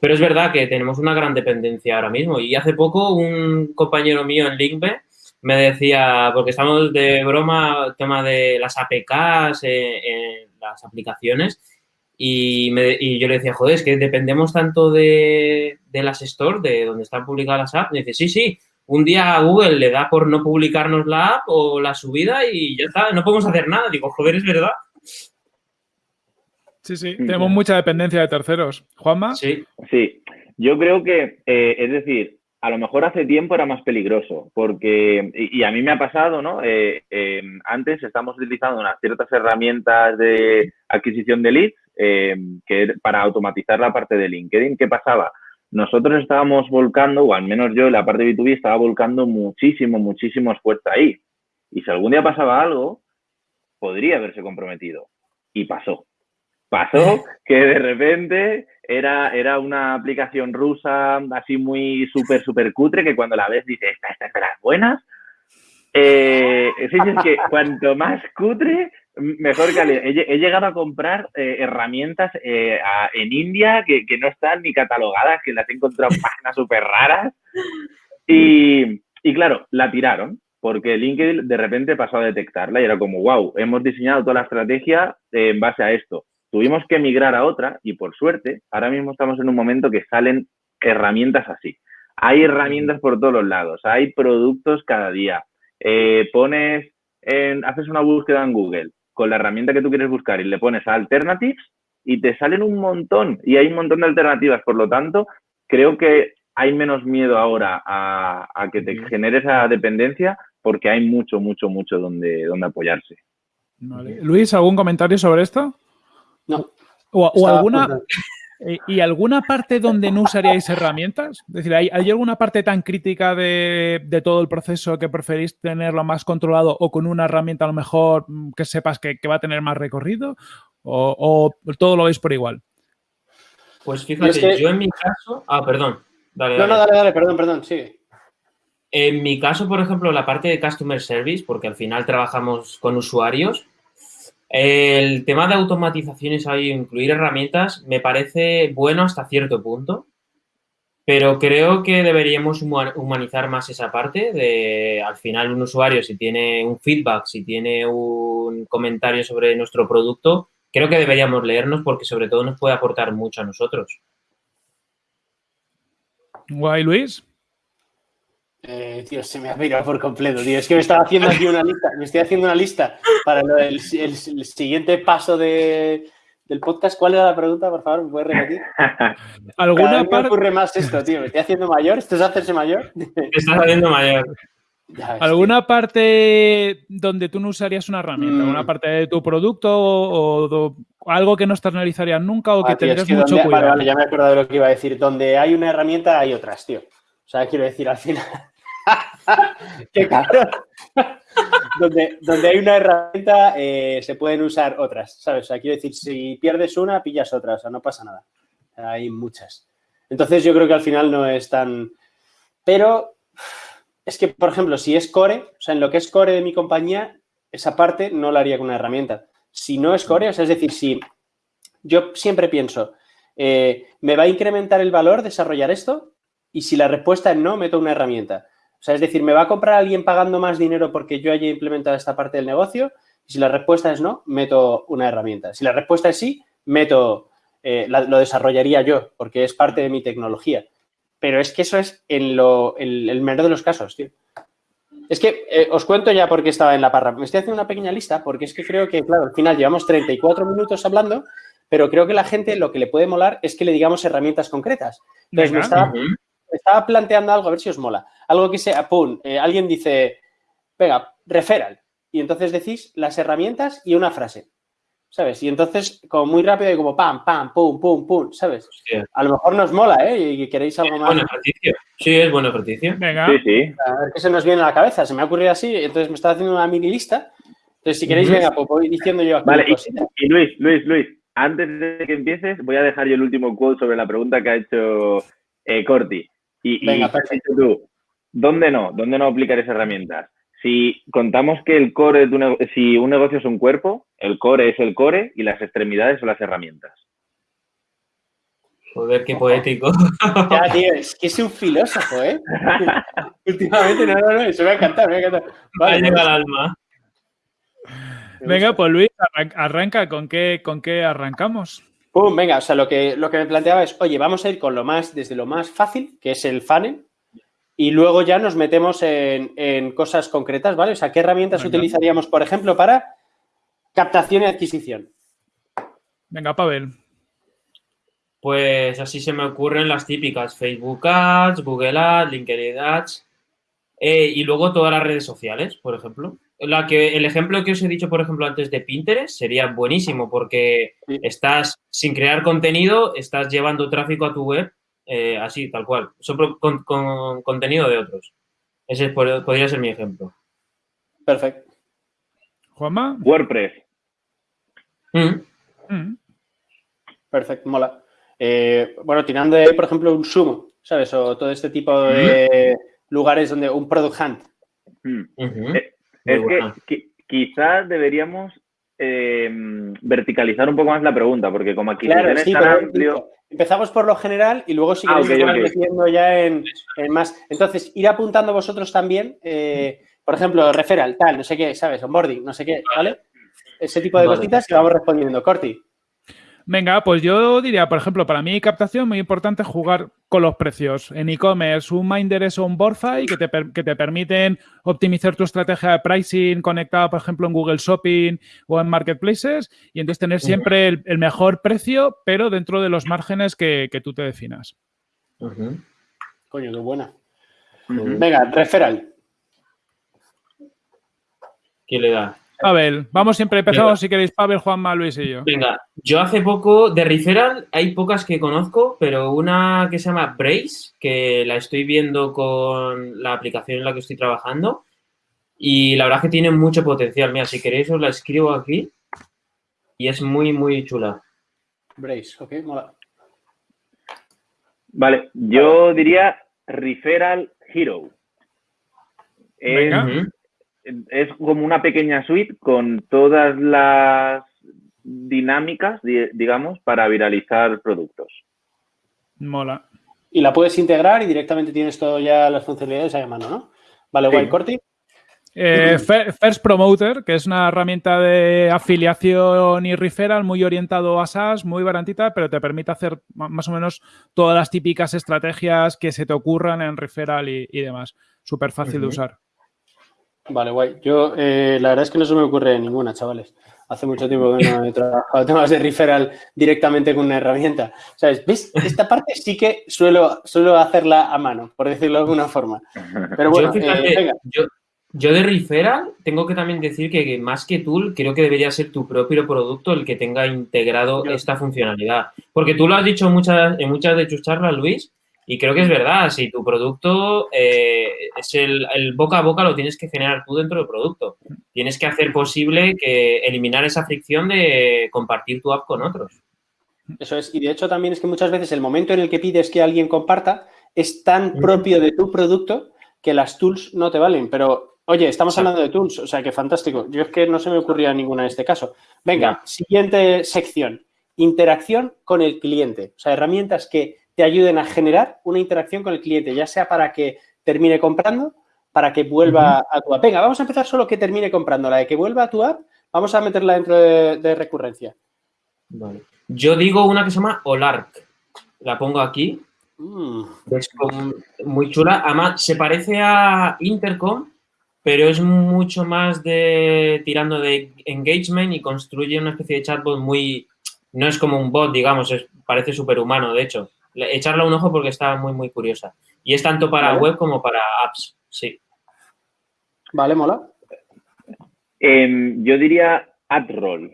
Pero es verdad que tenemos una gran dependencia ahora mismo. Y hace poco un compañero mío en Linkbe me decía, porque estamos de broma, tema de las APKs en, las aplicaciones, y, yo le decía, joder, es que dependemos tanto de, las stores, de donde están publicadas las apps. Y dice, sí, sí, un día Google le da por no publicarnos la app o la subida y ya está, no podemos hacer nada. Digo, joder, es verdad. Sí, sí, tenemos mucha dependencia de terceros. Juanma. Sí. Sí, yo creo que, eh, es decir, a lo mejor hace tiempo era más peligroso, porque, y, a mí me ha pasado, ¿no? Eh, eh, antes estamos utilizando unas ciertas herramientas de adquisición de leads que para automatizar la parte de LinkedIn. ¿Qué pasaba? Nosotros estábamos volcando, o al menos yo en la parte de B2B estaba volcando muchísimo, muchísimo esfuerzo ahí. Y si algún día pasaba algo, podría haberse comprometido. Y pasó. Pasó que de repente era, era una aplicación rusa así muy súper, súper cutre que cuando la ves dices, esta, esta es de las buenas. Eh, es que cuanto más cutre, mejor calidad. He, he llegado a comprar eh, herramientas eh, en India que, que, no están ni catalogadas, que las he encontrado en páginas súper raras. Y, y claro, la tiraron porque LinkedIn de repente pasó a detectarla y era como, wow, hemos diseñado toda la estrategia en base a esto tuvimos que migrar a otra y por suerte, ahora mismo estamos en un momento que salen herramientas así. Hay herramientas por todos los lados, hay productos cada día. Eh, pones, en, haces una búsqueda en Google con la herramienta que tú quieres buscar y le pones a alternatives y te salen un montón y hay un montón de alternativas. Por lo tanto, creo que hay menos miedo ahora a, que te genere esa dependencia porque hay mucho, mucho, mucho donde, donde apoyarse. Luis, ¿algún comentario sobre esto? No. O, alguna... Eh, ¿Y alguna parte donde no usaríais herramientas? Es decir, ¿hay, alguna parte tan crítica de, todo el proceso que preferís tenerlo más controlado o con una herramienta a lo mejor mm, que sepas que, va a tener más recorrido? ¿O, todo lo veis por igual? Pues fíjate, yo en mi caso... Ah, perdón. Dale, No, no, dale, dale, perdón, perdón, sí. En mi caso, por ejemplo, la parte de Customer Service, porque al final trabajamos con usuarios, el tema de automatizaciones y incluir herramientas me parece bueno hasta cierto punto, pero creo que deberíamos humanizar más esa parte de, al final, un usuario, si tiene un feedback, si tiene un comentario sobre nuestro producto, creo que deberíamos leernos porque sobre todo nos puede aportar mucho a nosotros. Guay, Luis. Eh, tío, se me ha mirado por completo, tío. Es que me estaba haciendo aquí una lista, me estoy haciendo una lista para el, siguiente paso de, del podcast. ¿Cuál era la pregunta, por favor? ¿Me puedes repetir? ¿Alguna me ocurre más esto, tío. ¿Me estoy haciendo mayor? ¿Esto es hacerse mayor? estás haciendo mayor. ¿Alguna parte donde tú no usarías una herramienta? ¿Una mm. parte de tu producto o, algo que no externalizarías nunca o que ah, tendrías mucho cuidado? Vale, vale, ya me he acordado de lo que iba a decir. Donde hay una herramienta hay otras, tío. O sea, quiero decir, al final... ¡Qué cabrón! donde, donde hay una herramienta eh, se pueden usar otras, ¿sabes? O sea, quiero decir, si pierdes una, pillas otra, o sea, no pasa nada. Hay muchas. Entonces yo creo que al final no es tan... Pero es que, por ejemplo, si es core, o sea, en lo que es core de mi compañía, esa parte no la haría con una herramienta. Si no es core, o sea, es decir, si yo siempre pienso, eh, ¿me va a incrementar el valor desarrollar esto? Y si la respuesta es no, meto una herramienta. O sea, es decir, ¿me va a comprar alguien pagando más dinero porque yo haya implementado esta parte del negocio? Y si la respuesta es no, meto una herramienta. Si la respuesta es sí, meto, eh, lo desarrollaría yo, porque es parte de mi tecnología. Pero es que eso es en, lo, el menor de los casos, tío. Es que eh, os cuento ya por qué estaba en la parra. Me estoy haciendo una pequeña lista porque es que creo que, claro, al final llevamos 34 minutos hablando, pero creo que la gente lo que le puede molar es que le digamos herramientas concretas. Entonces, me estaba, planteando algo, a ver si os mola. Algo que sea, pum, eh, alguien dice, venga, referral. Y entonces decís las herramientas y una frase. ¿sabes? Y entonces, como muy rápido y como pam, pam, pum, pum, pum, ¿sabes? A lo mejor nos mola, ¿eh? Y queréis algo más. Buen ejercicio. Sí, es buen ejercicio. Venga. Sí, sí. A ver qué se nos viene a la cabeza. Se me ha ocurrido así, entonces me estaba haciendo una mini lista. Entonces, si queréis, venga, pues voy diciendo yo aquí. Vale, y, y, Luis, Luis, Luis, antes de que empieces, voy a dejar yo el último quote sobre la pregunta que ha hecho eh, Corti. Y, venga, y tú, ¿dónde no? ¿Dónde no aplicar esas herramientas? Si contamos que el core de un si un negocio es un cuerpo, el core es el core y las extremidades son las herramientas. Joder, qué poético. Ya, tío, es que es un filósofo, ¿eh? Últimamente, no, no, no, eso me ha encantado, me ha encantado. Vale, llega al alma. Venga, pues Luis, arranca, ¿con qué, con qué arrancamos? Pum, venga, o sea, lo que, lo que me planteaba es, oye, vamos a ir con lo más, desde lo más fácil, que es el funnel, y luego ya nos metemos en, cosas concretas, ¿vale? O sea, ¿qué herramientas utilizaríamos, por ejemplo, para captación y adquisición? Venga, Pavel. Pues así se me ocurren las típicas, Facebook Ads, Google Ads, LinkedIn Ads eh, y luego todas las redes sociales, por ejemplo. La que, el ejemplo que os he dicho, por ejemplo, antes de Pinterest sería buenísimo porque estás, sin crear contenido, estás llevando tráfico a tu web eh, así, tal cual. Solo con, contenido de otros. Ese podría ser mi ejemplo. Perfecto. Juanma. WordPress. Mm. Mm. Perfecto, mola. Eh, bueno, tirando de, por ejemplo, un sumo, ¿sabes? O todo este tipo de mm. lugares donde un product hunt. Eh, es que quizás deberíamos verticalizar un poco más la pregunta, porque como aquí claro, tan amplio empezamos por lo general y luego si ah, queréis ya en, más. Entonces, ir apuntando vosotros también, eh, por ejemplo, referral, tal, no sé qué, ¿sabes? Onboarding, no sé qué, ¿vale? Ese tipo de cositas que vamos respondiendo. Corti. Venga, pues yo diría, por ejemplo, para mí captación muy importante jugar con los precios. En e-commerce, un Minder es un Borfy que te, que te permiten optimizar tu estrategia de pricing conectada, por ejemplo, en Google Shopping o en Marketplaces y entonces tener siempre el, mejor precio, pero dentro de los márgenes que, tú te definas. Coño, qué buena. Venga, referral. ¿Quién le da? Pavel, vamos siempre empezamos si queréis, Pavel, Juanma, Luis y yo. Venga, yo hace poco de Referral hay pocas que conozco, pero una que se llama Brace, que la estoy viendo con la aplicación en la que estoy trabajando y la verdad que tiene mucho potencial. Mira, si queréis os la escribo aquí y es muy, muy chula. Brace, ok, mola. Vale, yo diría Referral Hero. Venga es como una pequeña suite con todas las dinámicas, digamos, para viralizar productos. Mola. Y la puedes integrar y directamente tienes todo ya las funcionalidades a mano, ¿no? Vale, guay, Corti. Eh, First Promoter, que es una herramienta de afiliación y referral muy orientado a SaaS, muy barantita, pero te permite hacer más o menos todas las típicas estrategias que se te ocurran en referral y, demás. Súper fácil de usar. Vale, guay. Yo, eh, la verdad es que no se me ocurre ninguna, chavales. Hace mucho tiempo que no he trabajado temas de referral directamente con una herramienta. ¿Sabes? ¿Ves? Esta parte sí que suelo, suelo hacerla a mano, por decirlo de alguna forma. Pero bueno, yo, eh, yo, de referral tengo que también decir que más que tool, creo que debería ser tu propio producto el que tenga integrado esta funcionalidad. Porque tú lo has dicho muchas, en muchas de tus charlas, Luis, y creo que es verdad, si tu producto eh, es el, boca a boca, lo tienes que generar tú dentro del producto. Tienes que hacer posible que eliminar esa fricción de compartir tu app con otros. Eso es, y de hecho también es que muchas veces el momento en el que pides que alguien comparta es tan propio de tu producto que las tools no te valen. Pero, oye, estamos hablando de tools, o sea, que fantástico. Yo es que no se me ocurría ninguna en este caso. Venga, siguiente sección. Interacción con el cliente. O sea, herramientas que te ayuden a generar una interacción con el cliente, ya sea para que termine comprando para que vuelva a tu app. Venga, vamos a empezar solo que termine comprando. La de que vuelva a tu app, vamos a meterla dentro de, recurrencia. Yo digo una que se llama Olark. La pongo aquí. Mm. Es muy chula. Además, se parece a Intercom, pero es mucho más de tirando de engagement y construye una especie de chatbot muy... No es como un bot, digamos, es, parece superhumano, de hecho. Echarle un ojo porque está muy, muy curiosa. Y es tanto para web como para apps, sí. Vale, mola. Em, yo diría AdRoll.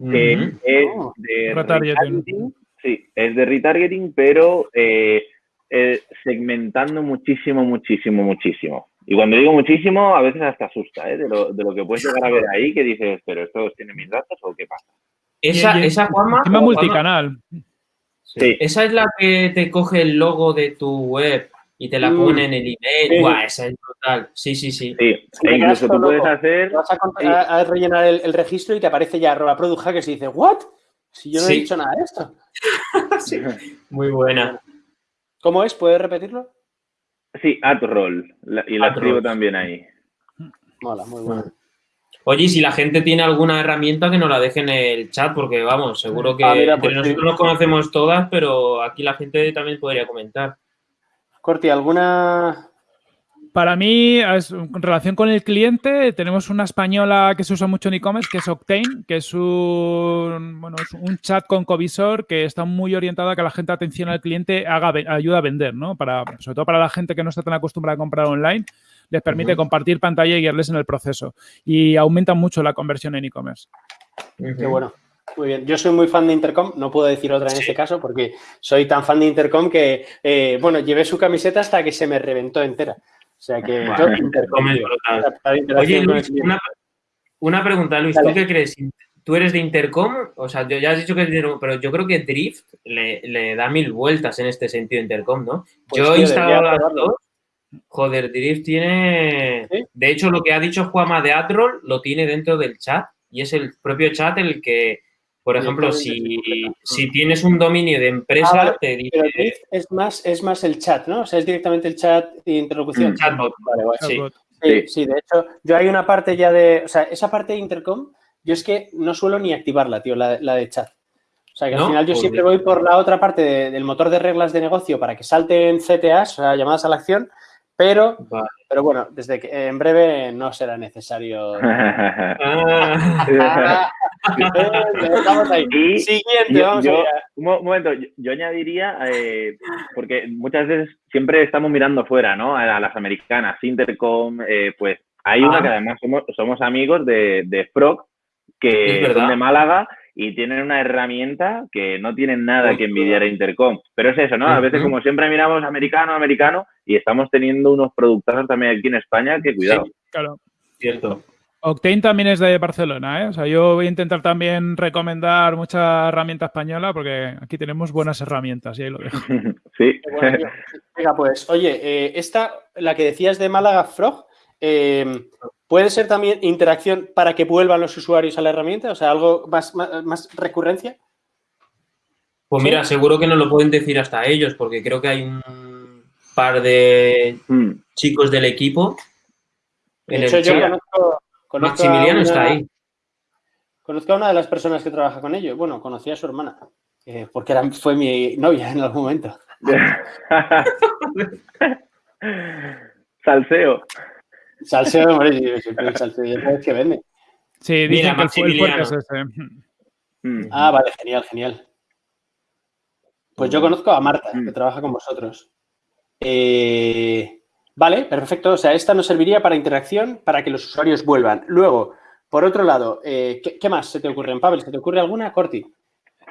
es oh. de retargeting. Sí, es de retargeting, pero eh, eh, segmentando muchísimo, muchísimo, muchísimo. Y cuando digo muchísimo, a veces hasta asusta, ¿eh? De lo, de lo que puedes llegar a ver ahí, que dices, ¿pero esto tiene mis datos o qué pasa? Esa, esa Juanma. multicanal. Sí. Esa es la que te coge el logo de tu web y te la mm. pone en el email. esa es brutal. Sí, sí, sí. Sí, e incluso tú puedes hacer. Vas a, rellenar el, registro y te aparece ya arroba product hackers y dices, ¿what? Si yo no he dicho nada de esto. sí. Muy buena. ¿Cómo es? ¿Puedes repetirlo? Sí, AdRoll. y la escribo también ahí. Mola, muy bueno. Oye, si la gente tiene alguna herramienta que nos la deje en el chat, porque vamos, seguro que ah, pues nosotros nos conocemos todas, pero aquí la gente también podría comentar. Corti, ¿alguna para mí, en relación con el cliente, tenemos una española que se usa mucho en e-commerce, que es Octane, que es un, bueno, un chat con covisor que está muy orientada a que la gente atención al cliente haga, ayuda a vender, ¿no? Para, sobre todo para la gente que no está tan acostumbrada a comprar online, les permite compartir pantalla y guiarles en el proceso. Y aumenta mucho la conversión en e-commerce. Qué bueno. Muy bien, yo soy muy fan de Intercom, no puedo decir otra en este caso porque soy tan fan de Intercom que, eh, bueno, llevé su camiseta hasta que se me reventó entera. O sea que Oye, Luis, una, pregunta, Luis, ¿tú qué crees? ¿Tú eres de Intercom? O sea, ya has dicho que es de pero yo creo que Drift le, da mil vueltas en este sentido Intercom, ¿no? Pues yo he instalado las dos. Joder, Drift tiene... De hecho, lo que ha dicho Juama de Adroll lo tiene dentro del chat y es el propio chat el que por ejemplo, si, si, tienes un dominio de empresa, ah, te dice... es más, es más el chat, ¿no? O sea, es directamente el chat de interlocución. El chatbot. Vale, vale, sí. Sí, sí, de hecho, yo hay una parte ya de... O sea, esa parte de intercom, yo es que no suelo ni activarla, tío, la, la de chat. O sea, que al final yo siempre voy por la otra parte del motor de reglas de negocio para que salten CTAs, o sea, llamadas a la acción, pero, pero bueno, desde que en breve no será necesario. vamos ahí. Siguiente, vamos yo, Un momento, yo, añadiría, eh, porque muchas veces siempre estamos mirando fuera, ¿no? A, las americanas, Intercom, eh, pues hay una que además somos, somos amigos de, de Frog, que son de Málaga y tienen una herramienta que no tienen nada que envidiar a Intercom. Pero es eso, ¿no? A veces, como siempre miramos americano, americano, y estamos teniendo unos productores también aquí en España que cuidado. claro. Cierto. Octane también es de Barcelona, ¿eh? O sea, yo voy a intentar también recomendar mucha herramienta española porque aquí tenemos buenas herramientas y ahí lo dejo. sí. Venga, pues, oye, eh, esta, la que decías de Málaga Frog, eh, ¿Puede ser también interacción para que vuelvan los usuarios a la herramienta? O sea, algo más, más, recurrencia. Pues mira, seguro que no lo pueden decir hasta ellos, porque creo que hay un par de hmm. chicos del equipo. De hecho, yo conozco, Maximiliano está ahí. Conozco a una de las personas que trabaja con ellos. Bueno, conocí a su hermana, eh, porque era, fue mi novia en algún momento. Salseo. Salseo, hombre, siempre salseo, ya sabes que vende. Sí, dice que el fuerte es ese. Mm. Ah, vale, genial, genial. Pues yo conozco a Marta, que mm. trabaja con vosotros. Eh, vale, perfecto. O sea, esta nos serviría para interacción, para que los usuarios vuelvan. Luego, por otro lado, eh, ¿qué, más se te ocurre en Pavel? ¿Se te ocurre alguna, Corti?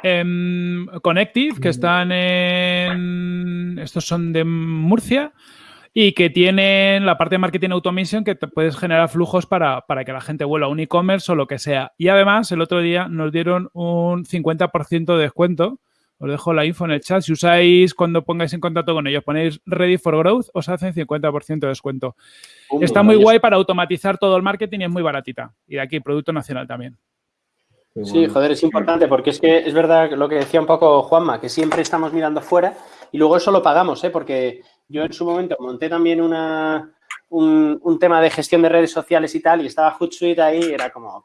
Em, Connective, que mm. están en... Estos son de Murcia y que tienen la parte de marketing automation que te puedes generar flujos para, que la gente vuelva a un e-commerce o lo que sea. Y además, el otro día nos dieron un 50% de descuento. Os dejo la info en el chat. Si usáis cuando pongáis en contacto con ellos, ponéis Ready for Growth, os hacen 50% de descuento. Está muy guay para automatizar todo el marketing y es muy baratita. Y de aquí, producto nacional también. Sí, joder, es importante porque es que es verdad lo que decía un poco Juanma, que siempre estamos mirando fuera y luego eso lo pagamos, ¿eh? porque yo en su momento monté también una, un, tema de gestión de redes sociales y tal, y estaba Hootsuite ahí, era como,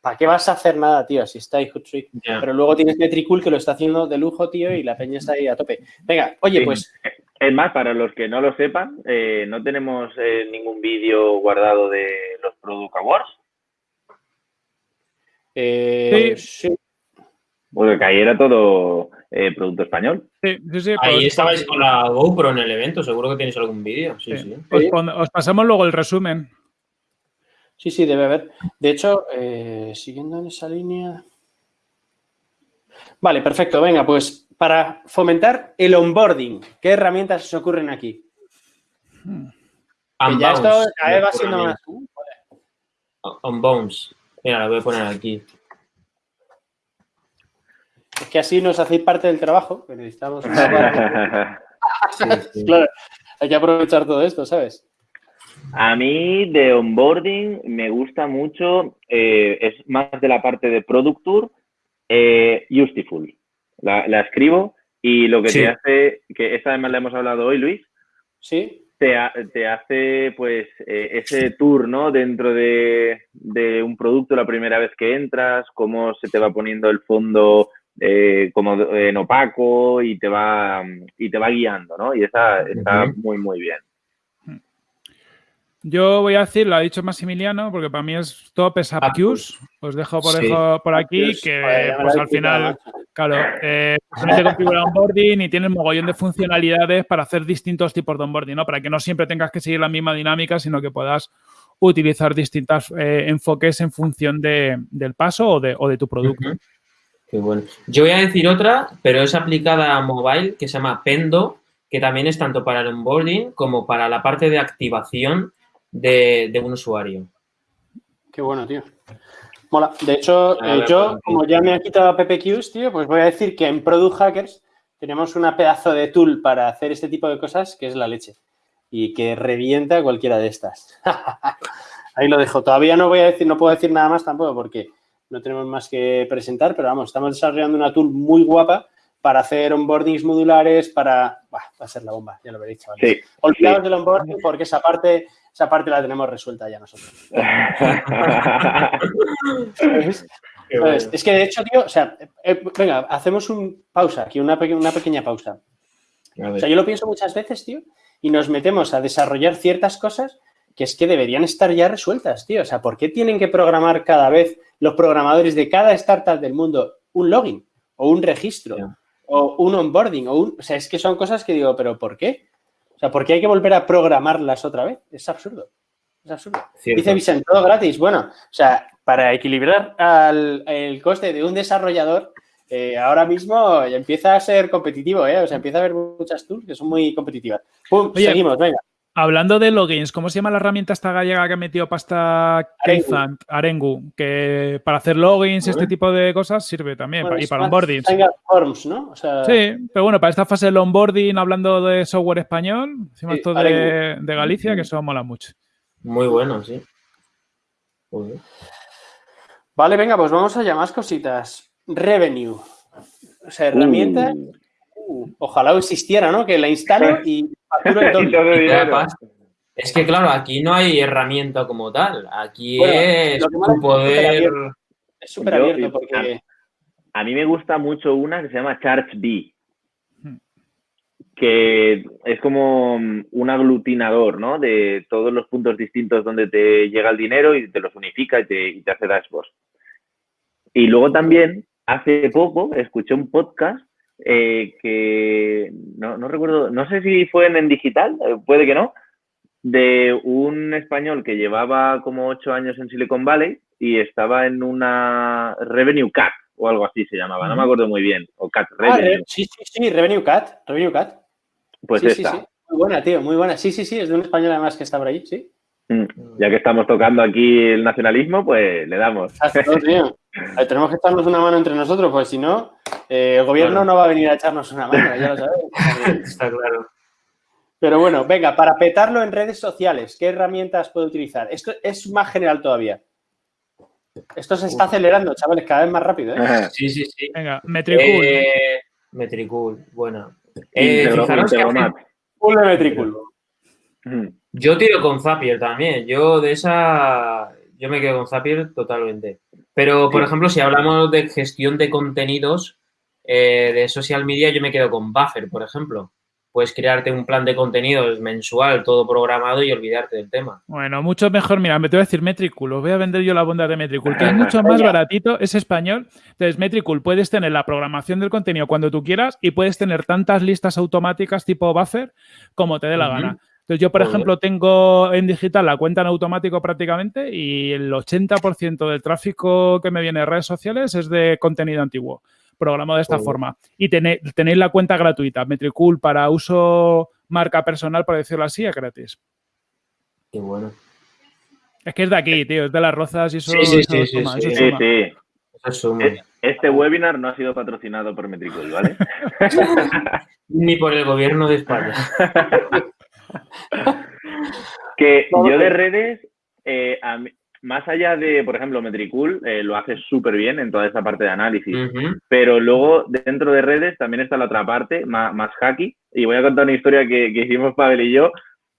¿para qué vas a hacer nada, tío, si está ahí Hootsuite? Pero luego tienes Metricool que lo está haciendo de lujo, tío, y la peña está ahí a tope. Venga, oye, pues... Es más, para los que no lo sepan, eh, no tenemos eh, ningún vídeo guardado de los Product Awards. Eh, sí. sí. Porque que ahí era todo eh, producto español. Sí, sí, sí. Ahí pues, estabais con la GoPro en el evento, seguro que tenéis algún vídeo. Sí, sí. Os, pasamos luego el resumen. Sí, sí, debe haber. De hecho, eh, siguiendo en esa línea. Vale, perfecto. Venga, pues para fomentar el onboarding, ¿qué herramientas os ocurren aquí? ya esto va siendo más. Unbounce. Mira, lo voy a poner aquí. Es que así nos hacéis parte del trabajo que necesitamos. claro, hay que aprovechar todo esto, ¿sabes? A mí de onboarding me gusta mucho, eh, es más de la parte de Product Tour, eh, Useful. La, escribo y lo que te hace, que esta además le hemos hablado hoy, Luis. Sí. Te, te hace pues eh, ese tour, ¿no? Dentro de, de, un producto la primera vez que entras, cómo se te va poniendo el fondo eh, como en opaco y te va y te va guiando, ¿no? Y esa está muy, muy bien. Yo voy a decir, lo ha dicho Maximiliano, porque para mí es top es Appuse. Os dejo por, por aquí que pues al final, claro, eh, se configura onboarding y tiene un mogollón de funcionalidades para hacer distintos tipos de onboarding, ¿no? Para que no siempre tengas que seguir la misma dinámica, sino que puedas utilizar distintos eh, enfoques en función del paso o de, o de tu producto. Qué bueno. Yo voy a decir otra, pero es aplicada a mobile, que se llama Pendo, que también es tanto para el onboarding como para la parte de activación de, un usuario. Qué bueno, tío. Mola. De hecho, eh, yo, como ya me ha quitado PPQs, tío, pues voy a decir que en Product Hackers tenemos una pedazo de tool para hacer este tipo de cosas que es la leche y que revienta cualquiera de estas. Ahí lo dejo. Todavía no voy a decir, no puedo decir nada más tampoco porque no tenemos más que presentar, pero vamos, estamos desarrollando una tool muy guapa para hacer onboardings modulares, para... va a ser la bomba, ya lo veréis, chavales. Sí, Olvidaos del onboarding porque esa parte, esa parte la tenemos resuelta ya nosotros. es que de hecho, tío, o sea, eh, venga, hacemos un pausa, aquí una, una pequeña pausa. O sea, yo lo pienso muchas veces, tío, y nos metemos a desarrollar ciertas cosas que es que deberían estar ya resueltas, tío. O sea, ¿por qué tienen que programar cada vez los programadores de cada startup del mundo un login o un registro o un onboarding? O, un, o sea, es que son cosas que digo, ¿pero por qué? O sea, ¿por qué hay que volver a programarlas otra vez? Es absurdo. Es absurdo. Dice Vicente, todo gratis. Bueno, o sea, para equilibrar el coste de un desarrollador, eh, ahora mismo empieza a ser competitivo, ¿eh? O sea, empieza a haber muchas tools que son muy competitivas. Pum, seguimos, venga. Hablando de logins, ¿cómo se llama la herramienta esta gallega que ha metido pasta Keifant, Arengu? Que para hacer logins, este tipo de cosas sirve también. y para onboarding. Forms, ¿no? sí, pero bueno, para esta fase del onboarding, hablando de software español, encima esto de, Galicia, que eso mola mucho. Muy bueno, sí. Vale, venga, pues vamos allá, más cositas. Revenue. O sea, herramienta. Uh. Ojalá existiera, ¿no? Que la instalo y Es que, claro, aquí no hay herramienta como tal. Aquí es tu poder. Es súper abierto porque. A, mí me gusta mucho una que se llama ChargeBee, hmm. que es como un aglutinador, ¿no? De todos los puntos distintos donde te llega el dinero y te los unifica y te, y te hace dashboards. Y luego también, hace poco, escuché un podcast eh, que no, no, recuerdo, no sé si fue en, digital, eh, puede que no, de un español que llevaba como ocho años en Silicon Valley y estaba en una Revenue Cat o algo así se llamaba, no me acuerdo muy bien, o Cat ah, Revenue. sí, sí, sí, Revenue Cat, Revenue Cat. Pues esta. Muy buena, tío, muy buena. Sí, sí, sí, es de un español además que está por ahí, sí. Mm, ya que estamos tocando aquí el nacionalismo, pues le damos. Tenemos que echarnos una mano entre nosotros, pues si no, eh, el gobierno no va a venir a echarnos una mano, ya lo sabes. Está claro. Pero bueno, venga, para petarlo en redes sociales, ¿qué herramientas puedo utilizar? Esto es más general todavía. Esto se está acelerando, chavales, cada vez más rápido. ¿eh? Sí, sí, sí. Venga, Metricool. Eh, Metricool, bueno. Eh, fijaros que Metricool. Yo tiro con Zapier también. Yo de esa, yo me quedo con Zapier totalmente. Pero, por ejemplo, si hablamos de gestión de contenidos eh, de social media, yo me quedo con Buffer, por ejemplo puedes crearte un plan de contenidos mensual, todo programado y olvidarte del tema. Bueno, mucho mejor. Mira, me te voy a decir Metricool. Os voy a vender yo la bondad de Metricool, que es mucho más baratito, es español. Entonces, Metricool, puedes tener la programación del contenido cuando tú quieras y puedes tener tantas listas automáticas tipo buffer como te dé la gana. Entonces, yo, por ejemplo, tengo en digital la cuenta en automático prácticamente y el 80% del tráfico que me viene de redes sociales es de contenido antiguo programado de esta forma. Y tenéis, la cuenta gratuita, Metricool, para uso marca personal, por decirlo así, es gratis. Qué bueno. Es que es de aquí, tío, es de las rozas y eso, sí, sí, sí, sí, Este webinar no ha sido patrocinado por Metricool, ¿vale? Ni por el gobierno de España. que yo de redes, eh, a mí, más allá de, por ejemplo, Metricool eh, lo hace súper bien en toda esa parte de análisis, pero luego dentro de redes también está la otra parte, más, más hacky, y voy a contar una historia que, hicimos Pavel y yo,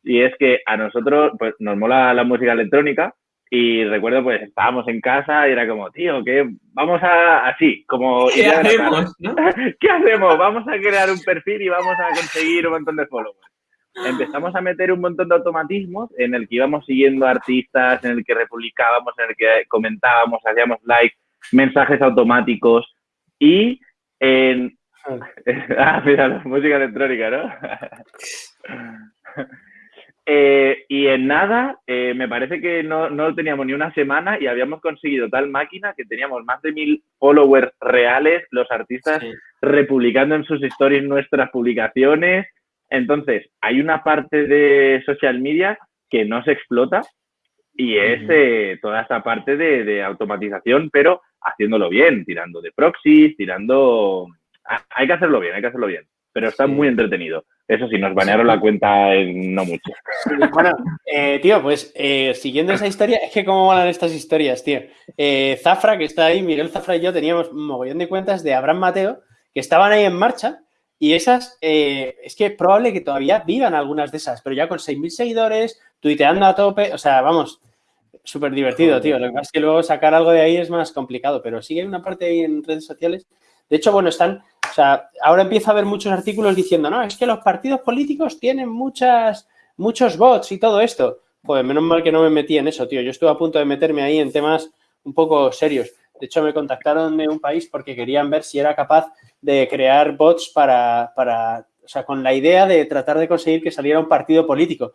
y es que a nosotros pues, nos mola la música electrónica, y recuerdo, pues estábamos en casa y era como, tío, que vamos a, así, como... ¿Qué hacemos? ¿Qué hacemos? Vamos a crear un perfil y vamos a conseguir un montón de followers empezamos a meter un montón de automatismos en el que íbamos siguiendo artistas, en el que republicábamos, en el que comentábamos, hacíamos likes, mensajes automáticos y en... ah, mira, música electrónica, ¿no? Eh, y en nada, eh, me parece que no, no teníamos ni una semana y habíamos conseguido tal máquina que teníamos más de mil followers reales, los artistas republicando en sus stories nuestras publicaciones, entonces, hay una parte de social media que no se explota y es eh, toda esa parte de, automatización, pero haciéndolo bien, tirando de proxies, tirando... hay que hacerlo bien, hay que hacerlo bien, pero está muy entretenido. Eso sí, nos banearon la cuenta en no mucho. bueno, eh, tío, pues eh, siguiendo esa historia, es que cómo van estas historias, tío. Zafra, que está ahí, Miguel Zafra y yo teníamos un mogollón de cuentas de Abraham Mateo que estaban ahí en marcha y esas, eh, es que es probable que todavía vivan algunas de esas, pero ya con 6.000 seguidores, tuiteando a tope, o sea, vamos, súper divertido, tío. Lo que pasa es que luego sacar algo de ahí es más complicado, pero sigue una parte ahí en redes sociales. De hecho, bueno, están, o sea, ahora empieza a haber muchos artículos diciendo, no, es que los partidos políticos tienen muchas, muchos bots y todo esto. Pues menos mal que no me metí en eso, tío. Yo estuve a punto de meterme ahí en temas un poco serios. De hecho, me contactaron de un país porque querían ver si era capaz de crear bots para, para, o sea, con la idea de tratar de conseguir que saliera un partido político.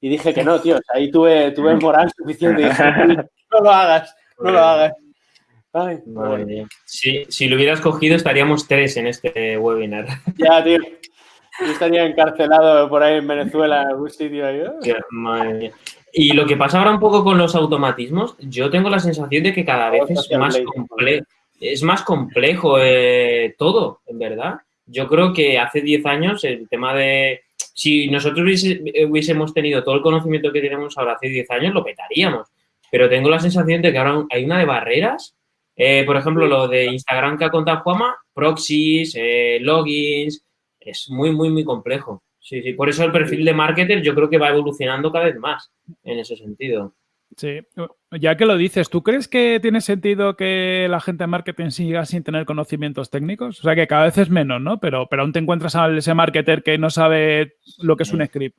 Y dije que no, tío, ahí tuve, tuve moral suficiente. no lo hagas, no lo hagas. si lo hubieras cogido, estaríamos tres en este webinar. Ya, tío. Yo estaría encarcelado por ahí en Venezuela, en algún sitio ahí. Madre Y lo que pasa ahora un poco con los automatismos, yo tengo la sensación de que cada vez es más complejo es más complejo eh, todo, en verdad. Yo creo que hace 10 años el tema de... Si nosotros hubiésemos tenido todo el conocimiento que tenemos ahora hace 10 años, lo petaríamos. Pero tengo la sensación de que ahora hay una de barreras. Eh, por ejemplo, lo de Instagram que ha contado Juama, proxies, eh, logins, es muy, muy, muy complejo. Sí, sí. Por eso el perfil de marketer yo creo que va evolucionando cada vez más en ese sentido. Sí, ya que lo dices, ¿tú crees que tiene sentido que la gente de marketing siga sin tener conocimientos técnicos? O sea, que cada vez es menos, ¿no? Pero, pero aún te encuentras a ese marketer que no sabe lo que es un script.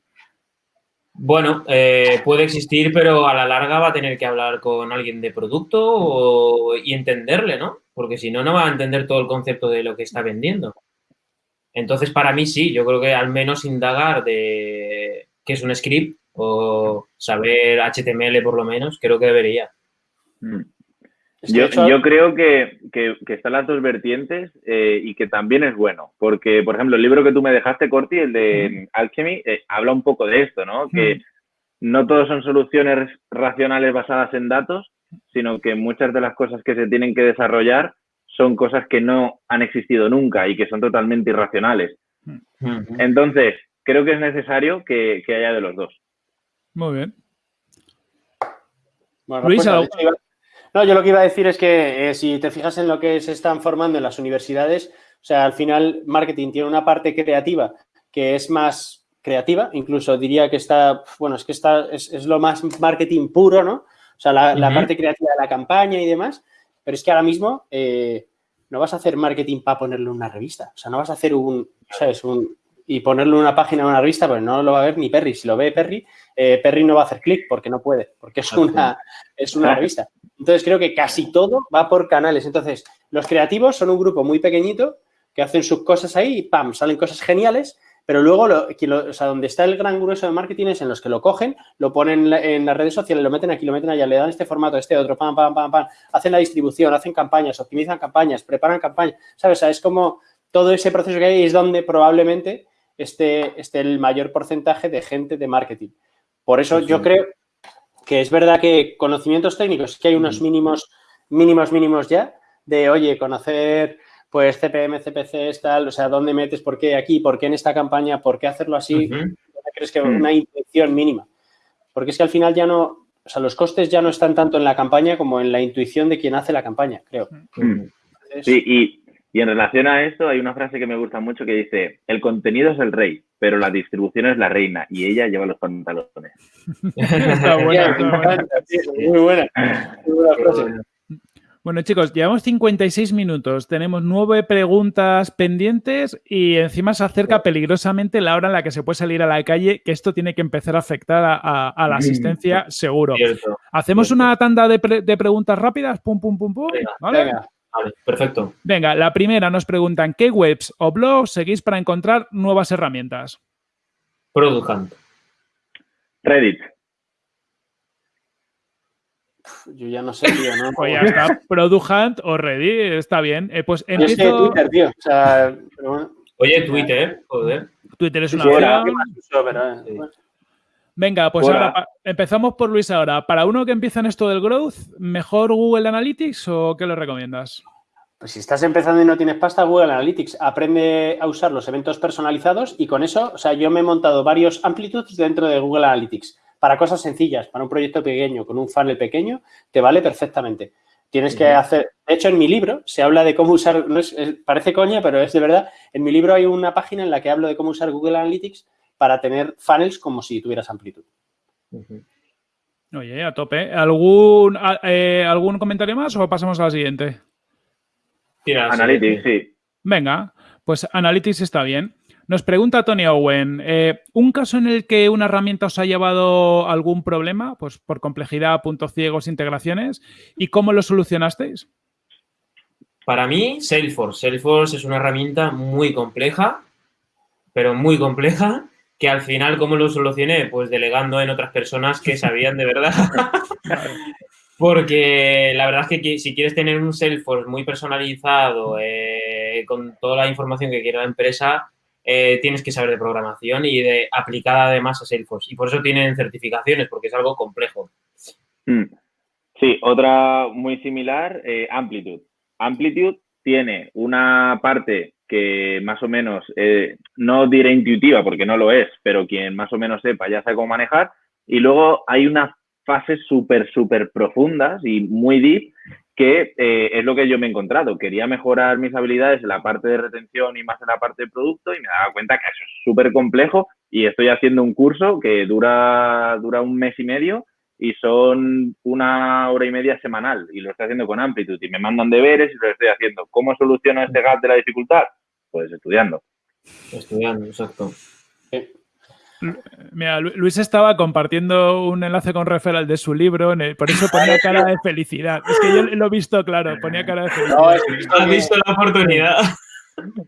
Bueno, eh, puede existir, pero a la larga va a tener que hablar con alguien de producto y entenderle, ¿no? Porque si no, no va a entender todo el concepto de lo que está vendiendo. Entonces, para mí sí, yo creo que al menos indagar de qué es un script o saber HTML por lo menos, creo que debería. Mm. Yo, yo, creo que, que, están las dos vertientes eh, y que también es bueno, porque, por ejemplo, el libro que tú me dejaste, Corti, el de Alchemy, eh, habla un poco de esto, ¿no? Que no todos son soluciones racionales basadas en datos, sino que muchas de las cosas que se tienen que desarrollar son cosas que no han existido nunca y que son totalmente irracionales. Entonces, creo que es necesario que haya de los dos. Muy bien. Bueno, Luis, no, yo lo que iba a decir es que eh, si te fijas en lo que se están formando en las universidades, o sea, al final marketing tiene una parte creativa que es más creativa, incluso diría que está, bueno, es que está, es, lo más marketing puro, ¿no? O sea, la, parte creativa de la campaña y demás, pero es que ahora mismo eh, no vas a hacer marketing para ponerlo en una revista, o sea, no vas a hacer un, ¿sabes? Un, y ponerlo en una página en una revista, pues no lo va a ver ni Perry. Si lo ve Perry, eh, Perry no va a hacer clic porque no puede, porque es una, es una revista. Entonces, creo que casi todo va por canales. Entonces, los creativos son un grupo muy pequeñito que hacen sus cosas ahí y ¡pam! salen cosas geniales, pero luego, lo, o sea, donde está el gran grueso de marketing es en los que lo cogen, lo ponen en las redes sociales, lo meten aquí, lo meten allá, le dan este formato, este otro, pam, pam, pam, pam, hacen la distribución, hacen campañas, optimizan campañas, preparan campañas, ¿sabes? O sea, es como todo ese proceso que hay es donde probablemente esté, esté el mayor porcentaje de gente de marketing. Por eso yo creo que es verdad que conocimientos técnicos, que hay unos mínimos, mínimos, mínimos ya, de, oye, conocer pues CPM, CPC, tal, o sea, dónde metes, por qué aquí, por qué en esta campaña, por qué hacerlo así, crees que una intención mínima? Porque es que al final ya no, o sea, los costes ya no están tanto en la campaña como en la intuición de quien hace la campaña, creo. Sí, y, y, en relación a esto hay una frase que me gusta mucho que dice, el contenido es el rey, pero la distribución es la reina y ella lleva los pantalones. está buena, Muy buena. Muy buena frase. Bueno, chicos, llevamos 56 minutos, tenemos nueve preguntas pendientes y encima se acerca peligrosamente la hora en la que se puede salir a la calle, que esto tiene que empezar a afectar a, la mm, asistencia, seguro. Hacemos una tanda de, preguntas rápidas, pum, pum, pum, pum. ¿vale? Perfecto. Venga, la primera nos preguntan, ¿qué webs o blogs seguís para encontrar nuevas herramientas? Product Hunt. Reddit. Yo ya no sé, tío, ¿no? Pues ya está, Product Hunt o Reddit, está bien. Eh, pues empiezo... Twitter, tío. O sea, Oye, Twitter, joder. Twitter es una eh, Venga, pues ahora empezamos por Luis ahora. Para uno que empieza en esto del growth, ¿mejor Google Analytics o qué le recomiendas? Pues si estás empezando y no tienes pasta, Google Analytics aprende a usar los eventos personalizados y con eso, o sea, yo me he montado varios amplitudes dentro de Google Analytics para cosas sencillas, para un proyecto pequeño, con un funnel pequeño, te vale perfectamente. Tienes que hacer, de hecho en mi libro se habla de cómo usar, no es, parece coña, pero es de verdad, en mi libro hay una página en la que hablo de cómo usar Google Analytics para tener funnels como si tuvieras amplitud. Oye, a tope. ¿Algún, eh, ¿Algún comentario más o pasamos a la siguiente? Analytics, sí. Venga, pues Analytics está bien. Nos pregunta Tony Owen, eh, ¿un caso en el que una herramienta os ha llevado algún problema, pues por complejidad, puntos ciegos, integraciones, y cómo lo solucionasteis? Para mí, Salesforce. Salesforce es una herramienta muy compleja, pero muy compleja, que al final, ¿cómo lo solucioné? Pues delegando en otras personas que sabían de verdad. Porque la verdad es que si quieres tener un Salesforce muy personalizado, eh, con toda la información que quiere la empresa, eh, tienes que saber de programación y de aplicada además a Salesforce. Y por eso tienen certificaciones, porque es algo complejo. Mm. Sí, otra muy similar, eh, Amplitude. Amplitude tiene una parte que más o menos, eh, no diré intuitiva porque no lo es, pero quien más o menos sepa ya sabe cómo manejar. Y luego hay unas fases súper, súper profundas y muy deep que eh, es lo que yo me he encontrado. Quería mejorar mis habilidades en la parte de retención y más en la parte de producto y me daba cuenta que eso es súper complejo y estoy haciendo un curso que dura, dura un mes y medio y son una hora y media semanal y lo estoy haciendo con Amplitude y me mandan deberes y lo estoy haciendo. ¿Cómo soluciono este gap de la dificultad? Pues estudiando. Estudiando, exacto. Mira, Luis estaba compartiendo un enlace con referral de su libro, por eso ponía cara de felicidad. Es que yo lo he visto claro, ponía cara de felicidad. No, has visto la oportunidad.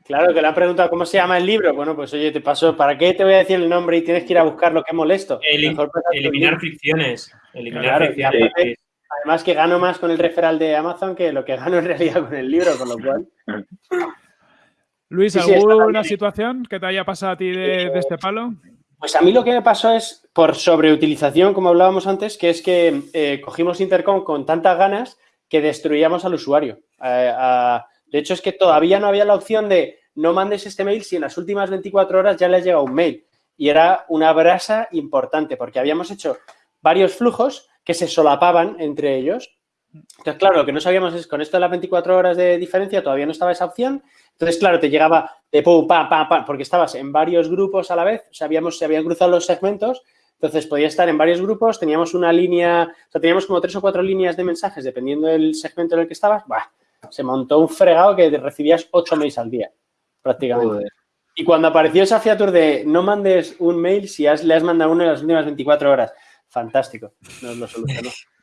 Claro, que le han preguntado cómo se llama el libro. Bueno, pues oye, te paso, ¿para qué te voy a decir el nombre y tienes que ir a buscarlo? Qué molesto. eliminar fricciones. Eliminar fricciones. Además que gano más con el referral de Amazon que lo que gano en realidad con el libro, con lo cual. Luis, ¿alguna situación que te haya pasado a ti de este palo? Pues a mí lo que me pasó es por sobreutilización, como hablábamos antes, que es que eh, cogimos Intercom con tantas ganas que destruíamos al usuario. Eh, de hecho, es que todavía no había la opción de no mandes este mail si en las últimas 24 horas ya le ha llegado un mail. Y era una brasa importante porque habíamos hecho varios flujos que se solapaban entre ellos Entonces, claro, lo que no sabíamos es con esto de las 24 horas de diferencia todavía no estaba esa opción. Entonces, claro, te llegaba de pum, pam, pam, pam, porque estabas en varios grupos a la vez, sabíamos, se habían cruzado los segmentos, entonces podía estar en varios grupos, teníamos una línea, o sea, teníamos como tres o cuatro líneas de mensajes dependiendo del segmento en el que estabas, bah, se montó un fregado que recibías ocho mails al día, prácticamente. Y cuando apareció esa fiatur de no mandes un mail si le has mandado uno en las últimas 24 horas, fantástico, nos lo solucionó.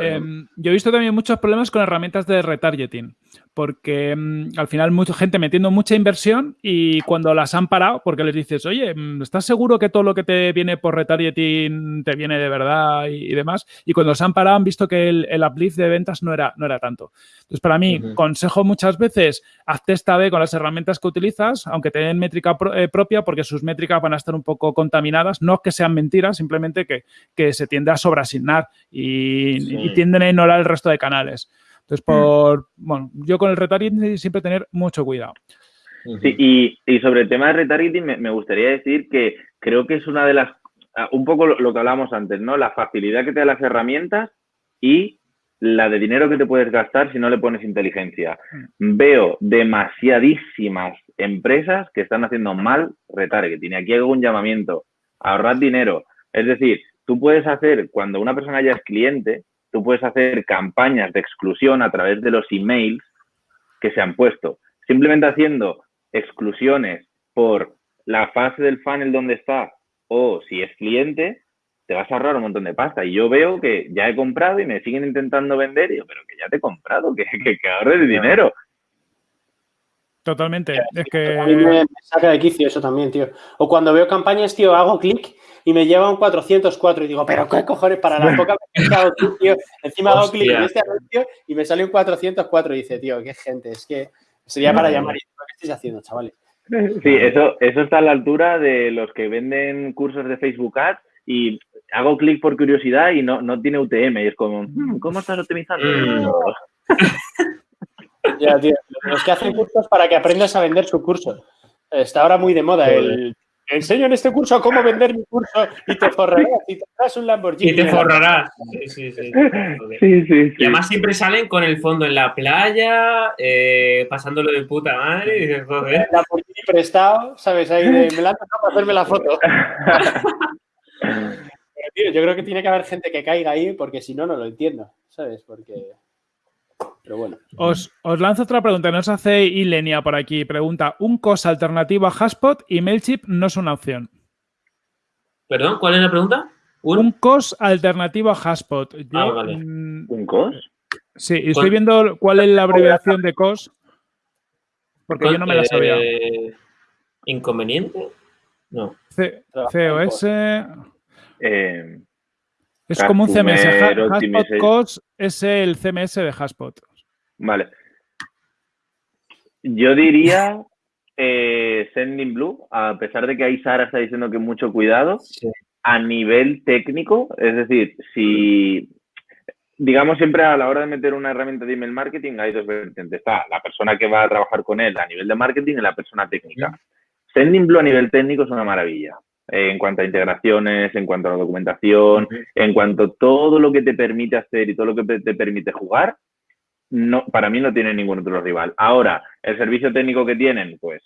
Em, yo he visto también muchos problemas con herramientas de retargeting, porque em, al final mucha gente metiendo mucha inversión y cuando las han parado, porque les dices, oye, em, ¿estás seguro que todo lo que te viene por retargeting te viene de verdad y, demás? Y cuando se han parado han visto que el, el, uplift de ventas no era, no era tanto. Entonces, para mí, consejo muchas veces, hazte esta B con las herramientas que utilizas, aunque te den métrica eh, propia, porque sus métricas van a estar un poco contaminadas, no que sean mentiras, simplemente que, que se tiende a sobreasignar y, y tienden a ignorar el resto de canales. Entonces, mm. por, bueno, yo con el retargeting siempre tener mucho cuidado. Sí, y, sobre el tema de retargeting me, gustaría decir que creo que es una de las, ah, un poco lo, que hablábamos antes, ¿no? La facilidad que te da las herramientas y la de dinero que te puedes gastar si no le pones inteligencia. Mm. Veo demasiadísimas empresas que están haciendo mal retargeting. Y aquí hago un llamamiento, ahorrar dinero. Es decir, tú puedes hacer, cuando una persona ya es cliente, tú puedes hacer campañas de exclusión a través de los emails que se han puesto. Simplemente haciendo exclusiones por la fase del funnel donde está o si es cliente, te vas a ahorrar un montón de pasta. Y yo veo que ya he comprado y me siguen intentando vender. Y yo, pero que ya te he comprado, que, que, que ahorres dinero. Totalmente. Es que... A mí me, saca de quicio eso también, tío. O cuando veo campañas, tío, hago clic y me lleva un 404 y digo, pero qué cojones, para la poca que hago clic, tío, encima hago clic en este anuncio y me sale un 404 y dice, tío, qué gente, es que sería para llamar y ¿qué estáis haciendo, chavales? Sí, eso, eso está a la altura de los que venden cursos de Facebook Ads y hago clic por curiosidad y no, no tiene UTM y es como, hmm, ¿cómo estás optimizando? Ya, tío, los que hacen cursos para que aprendas a vender su curso. Está ahora muy de moda el enseño en este curso cómo vender mi curso y te forrarás y te das un Lamborghini. Y te forrarás. Sí, sí, sí. sí, sí y además siempre salen con el fondo en la playa, eh, pasándolo de puta madre. Y dices, joder. Lamborghini prestado, ¿sabes? Ahí de, me la han para hacerme la foto. Pero, tío, yo creo que tiene que haber gente que caiga ahí porque si no, no lo entiendo, ¿sabes? Porque... Pero bueno. Os, lanzo otra pregunta. Nos hace Ilenia por aquí. Pregunta: ¿un COS alternativo a Haspot y MailChimp no es una opción? ¿Perdón? ¿Cuál es la pregunta? Un, COS alternativo a Haspot. ah, vale. Mm, ¿Un COS? Sí, estoy viendo cuál es la abreviación de COS. Porque yo no me la sabía. Eh, ¿Inconveniente? No. COS. Eh, es como un CMS. Haspot COS es el CMS de Haspot. Vale. Yo diría eh, Sending Blue, a pesar de que ahí Sara está diciendo que mucho cuidado, a nivel técnico, es decir, si digamos siempre a la hora de meter una herramienta de email marketing hay dos vertientes. Está la persona que va a trabajar con él a nivel de marketing y la persona técnica. Sending Blue a nivel técnico es una maravilla en cuanto a integraciones, en cuanto a la documentación, en cuanto a todo lo que te permite hacer y todo lo que te permite jugar, no, para mí no tiene ningún otro rival. Ahora, el servicio técnico que tienen, pues,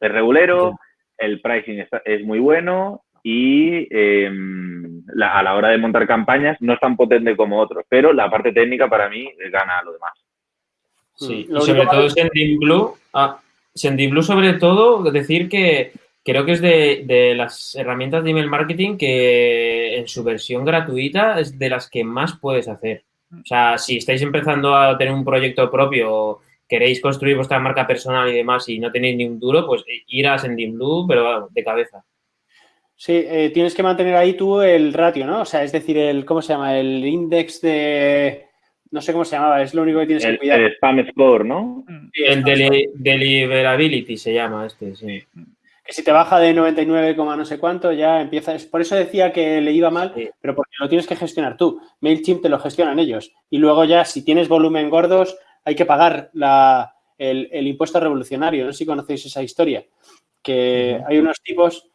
es regulero, el pricing es muy bueno y em, a la hora de montar campañas no es tan potente como otros, pero la parte técnica para mí gana a lo demás. Sí, y sobre todo Sendinblue, ah, Sendinblue sobre todo, decir que creo que es de, las herramientas de email marketing que en su versión gratuita es de las que más puedes hacer. O sea, si estáis empezando a tener un proyecto propio, queréis construir vuestra marca personal y demás y no tenéis ni un duro, pues ir a Blue, pero de cabeza. Sí, eh, tienes que mantener ahí tú el ratio, ¿no? O sea, es decir, el, ¿cómo se llama? El index de... No sé cómo se llamaba, es lo único que tienes que cuidar. El spam score, ¿no? el deliverability se llama este, sí que si te baja de 99, no sé cuánto, ya empiezas. Por eso decía que le iba mal, pero porque lo tienes que gestionar tú. MailChimp te lo gestionan ellos. Y luego ya, si tienes volumen gordos, hay que pagar el, impuesto revolucionario. No sé si conocéis esa historia. Que hay unos tipos,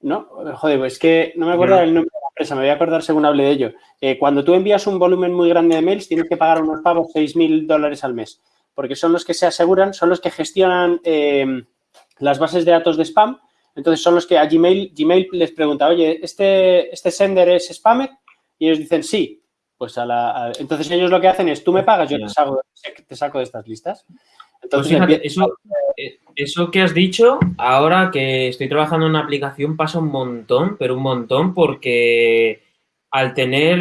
¿no? Joder, pues que no me acuerdo del nombre de la empresa, me voy a acordar según hable de ello. Eh, cuando tú envías un volumen muy grande de mails, tienes que pagar unos pagos 6.000 dólares al mes, porque son los que se aseguran, son los que gestionan eh, las bases de datos de spam. Entonces, son los que a Gmail, Gmail les pregunta, oye, ¿este, este sender es spammer? Y ellos dicen, sí. Pues a la, entonces ellos lo que hacen es, tú me pagas, yo te saco, te saco de estas listas. Pues fíjate, eso, eh, eso que has dicho, ahora que estoy trabajando en una aplicación pasa un montón, pero un montón porque al tener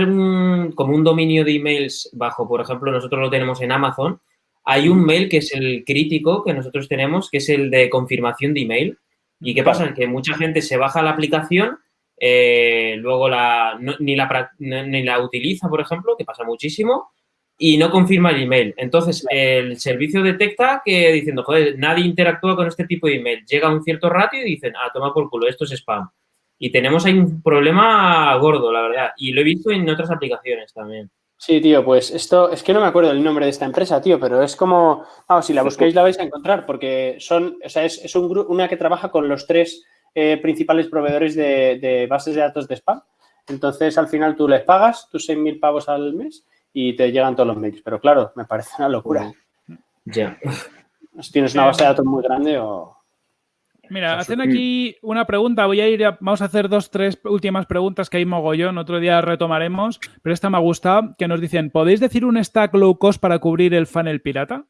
como un dominio de emails bajo, por ejemplo, nosotros lo tenemos en Amazon, hay un mail que es el crítico que nosotros tenemos, que es el de confirmación de email. ¿Y qué pasa? Que mucha gente se baja la aplicación, eh, luego la, ni, la, ni la utiliza, por ejemplo, que pasa muchísimo, y no confirma el email. Entonces, el servicio detecta que diciendo, joder, nadie interactúa con este tipo de email. Llega a un cierto ratio y dicen, ah, toma por culo, esto es spam. Y tenemos ahí un problema gordo, la verdad. Y lo he visto en otras aplicaciones también. Sí, tío, pues esto, es que no me acuerdo el nombre de esta empresa, tío, pero es como, vamos, si la busquéis la vais a encontrar, porque son, o sea, es, un, una que trabaja con los tres eh, principales proveedores de, de, bases de datos de spam. Entonces, al final tú les pagas tus 6.000 pavos al mes y te llegan todos los mails. Pero claro, me parece una locura. Ya. Si tienes una base de datos muy grande o... Mira, hacen aquí una pregunta. Voy a ir, vamos a hacer dos, tres últimas preguntas que hay mogollón. Otro día retomaremos, pero esta me ha gustado. Que nos dicen, ¿podéis decir un stack low cost para cubrir el funnel pirata?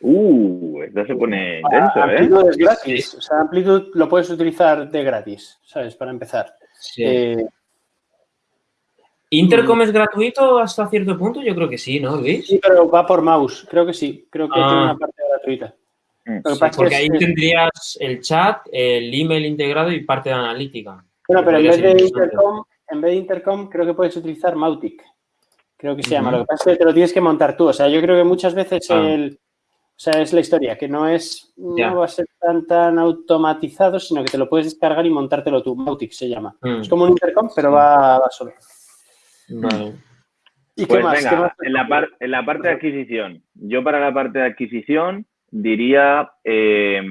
Uh, esto se pone intenso, ¿eh? Amplitude es gratis. O sea, Amplitude lo puedes utilizar de gratis, ¿sabes? Para empezar. Sí. Eh, ¿Intercom es gratuito hasta cierto punto? Yo creo que sí, ¿no, Luis? Sí, pero va por mouse. Creo que sí. Creo que tiene Ah. una parte gratuita. Mm. Porque es- ahí es- tendrías el chat, el email integrado y parte de analítica. Bueno, pero en vez de. Intercom, en vez de Intercom, creo que puedes utilizar Mautic. Creo que se llama. Lo que pasa es que te lo tienes que montar tú. O sea, yo creo que muchas veces Ah. el. O sea, es la historia, que no es, Ya. no va a ser tan, tan automatizado, sino que te lo puedes descargar y montártelo tú. Mautic se llama. Mm. Es como un intercom, pero va, va solo. Vale. ¿Y Pues qué más? venga, ¿Qué más? En, la par- en la parte de adquisición, yo para la parte de adquisición diría eh,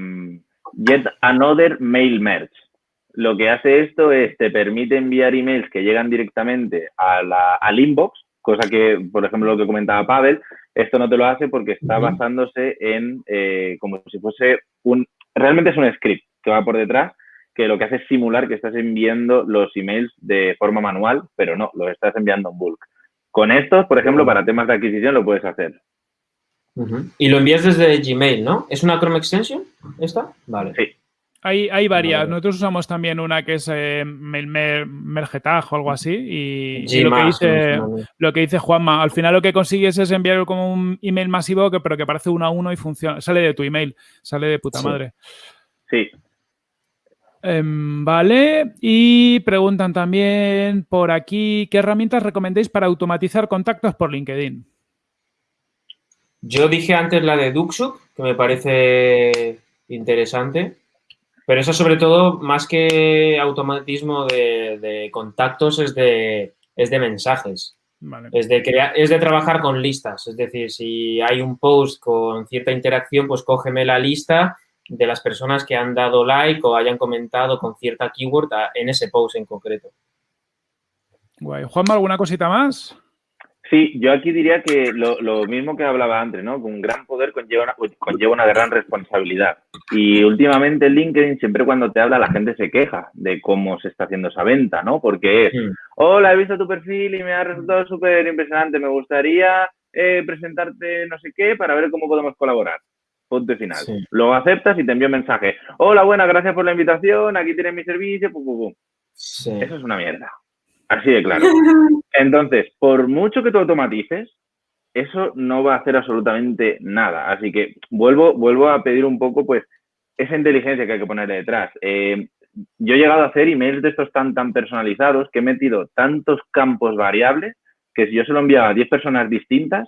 Get Another Mail Merge. Lo que hace esto es te permite enviar emails que llegan directamente a la- al inbox, cosa que, por ejemplo, lo que comentaba Pavel, esto no te lo hace porque está basándose en eh, como si fuese un... Realmente es un script que va por detrás que lo que hace es simular que estás enviando los emails de forma manual, pero no, los estás enviando en bulk. Con estos, por ejemplo, para temas de adquisición lo puedes hacer. Y lo envías desde Gmail, ¿no? ¿Es una Chrome Extension esta? Vale. Sí. Hay, hay varias. Vale. Nosotros usamos también una que es eh, Mergetag o algo así. Y, y lo, que dice, lo que dice Juanma, al final lo que consigues es enviar como un email masivo, que, pero que parece uno a uno y funciona. Sale de tu email, sale de puta Sí. madre. Sí, Em, vale, y preguntan también por aquí, ¿qué herramientas recomendáis para automatizar contactos por LinkedIn? Yo dije antes la de Duxuk, que me parece interesante, pero eso sobre todo, más que automatismo de, de contactos, es de, es de mensajes. Vale. Es de, crear, es de trabajar con listas. Es decir, si hay un post con cierta interacción, pues cógeme la lista de las personas que han dado like o hayan comentado con cierta keyword en ese post en concreto. Guay. Juanma, ¿alguna cosita más? Sí, yo aquí diría que lo, lo mismo que hablaba antes, ¿no? Un gran poder conlleva una, conlleva una gran responsabilidad. Y últimamente en LinkedIn, siempre cuando te habla, la gente se queja de cómo se está haciendo esa venta, ¿no? Porque es, Mm. hola, he visto tu perfil y me ha resultado súper impresionante, me gustaría eh, presentarte no sé qué para ver cómo podemos colaborar. Punto final. Sí. Luego aceptas y te envío un mensaje. Hola, buena, gracias por la invitación, aquí tienes mi servicio, pum, pum, pum. Sí. Eso es una mierda. Así de claro. Entonces, por mucho que tú automatices, eso no va a hacer absolutamente nada. Así que vuelvo, vuelvo a pedir un poco, pues, esa inteligencia que hay que ponerle detrás. Eh, yo he llegado a hacer emails de estos tan, tan personalizados que he metido tantos campos variables que si yo se lo enviaba a 10 personas distintas,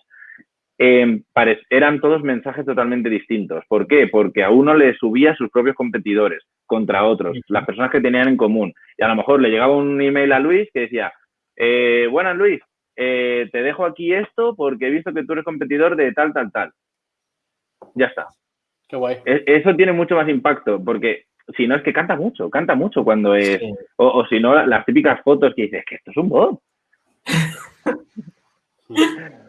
eh, eran todos mensajes totalmente distintos. ¿Por qué? Porque a uno le subía sus propios competidores contra otros, las personas que tenían en común. Y a lo mejor le llegaba un email a Luis que decía, eh, buenas Luis, eh, te dejo aquí esto porque he visto que tú eres competidor de tal, tal, tal. Ya está. Qué guay. E- Eso tiene mucho más impacto porque si no es que canta mucho, canta mucho cuando es, o, si no, las típicas fotos que dices que esto es un bot.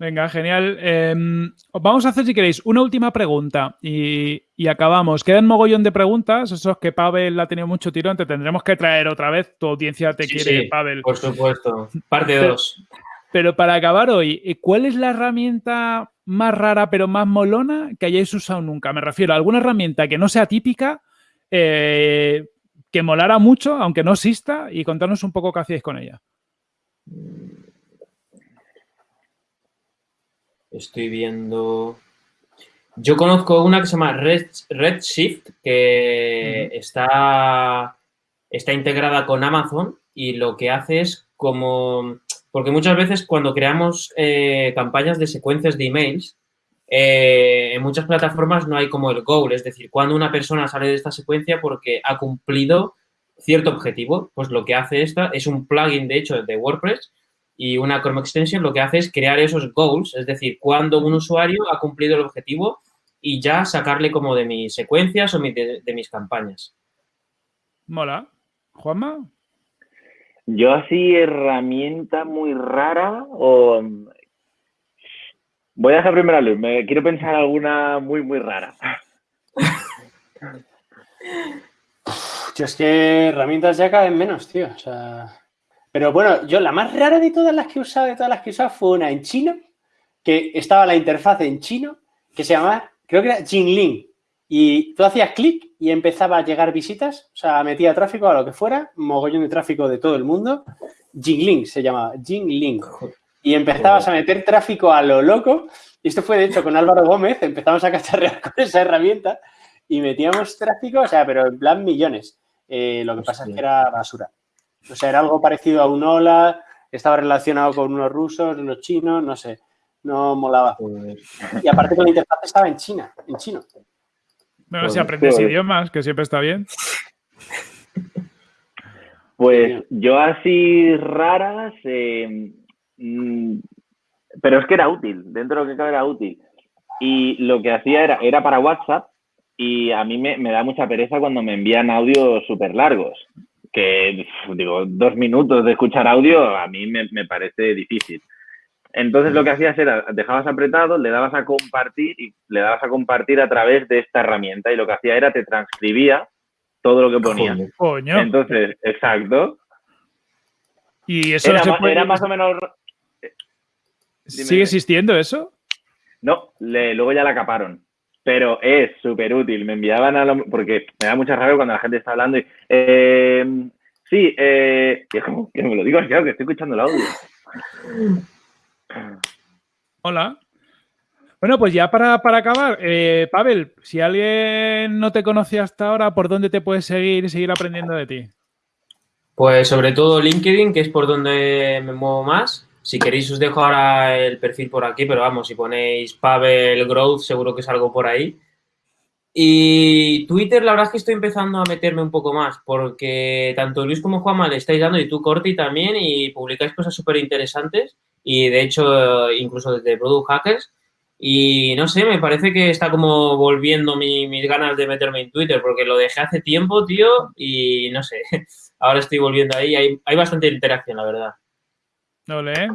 Venga, genial. Em, vamos a hacer, si queréis, una última pregunta y, acabamos. Quedan mogollón de preguntas, eso es que Pavel ha tenido mucho tirón, te tendremos que traer otra vez. Tu audiencia te quiere, Pavel. Por supuesto. Parte 2. Pero para acabar hoy, ¿cuál es la herramienta más rara pero más molona que hayáis usado nunca? Me refiero a alguna herramienta que no sea típica, eh, que molara mucho, aunque no exista, y contarnos un poco qué hacíais con ella. Estoy viendo. Yo conozco una que se llama Redshift, que está, está integrada con Amazon y lo que hace es como. Porque muchas veces cuando creamos eh, campañas de secuencias de emails, eh, en muchas plataformas no hay como el goal, es decir, cuando una persona sale de esta secuencia porque ha cumplido cierto objetivo, pues lo que hace esta es un plugin, de hecho, de WordPress y una Chrome Extension lo que hace es crear esos goals, es decir, cuando un usuario ha cumplido el objetivo y ya sacarle como de mis secuencias o de, mis campañas. Mola. Juanma. Yo así herramienta muy rara o... Voy a dejar primero a Luis, me quiero pensar alguna muy, muy rara. Yo es que herramientas ya caen menos, tío. O sea, pero bueno, yo la más rara de todas las que he usado, de todas las que he usado, fue una en chino, que estaba la interfaz en chino, que se llamaba, creo que era Jingling. Y tú hacías clic y empezaba a llegar visitas, o sea, metía tráfico a lo que fuera, mogollón de tráfico de todo el mundo. Jingling se llamaba, Jingling. Y empezabas a meter tráfico a lo loco. Y esto fue, de hecho, con Álvaro Gómez, empezamos a cacharrear con esa herramienta y metíamos tráfico, o sea, pero en plan millones. Eh, lo que pasa es que era basura. O sea, era algo parecido a un hola, estaba relacionado con unos rusos, unos chinos, no sé, no molaba. Y aparte que la interfaz estaba en China, en chino. Bueno, si aprendes idiomas, que siempre está bien. Pues yo así raras, eh, mm, pero es que era útil, dentro de lo que cabe era útil. Y lo que hacía era, era para WhatsApp y a mí me, me da mucha pereza cuando me envían audios súper largos que, digo, dos minutos de escuchar audio a mí me, parece difícil. Entonces lo que hacías era, dejabas apretado, le dabas a compartir y le dabas a compartir a través de esta herramienta y lo que hacía era te transcribía todo lo que ponía. Entonces, exacto. Y eso era, más o menos... ¿Sigue existiendo eso? No, luego ya la caparon pero es súper útil. Me enviaban a lo... porque me da mucha rabia cuando la gente está hablando y... Eh, sí, eh, que me lo digo claro, que estoy escuchando el audio. Hola. Bueno, pues ya para, acabar, eh, Pavel, si alguien no te conocía hasta ahora, ¿por dónde te puedes seguir y seguir aprendiendo de ti? Pues sobre todo LinkedIn, que es por donde me muevo más. Si queréis os dejo ahora el perfil por aquí, pero vamos, si ponéis Pavel Growth seguro que es algo por ahí. Y Twitter, la verdad es que estoy empezando a meterme un poco más, porque tanto Luis como Juanma le estáis dando, y tú, Corti, también, y publicáis cosas súper interesantes, y de hecho, incluso desde Product Hackers. Y no sé, me parece que está como volviendo mis ganas de meterme en Twitter, porque lo dejé hace tiempo, tío, y no sé, ahora estoy volviendo ahí. Hay, hay bastante interacción, la verdad. ¿Eh?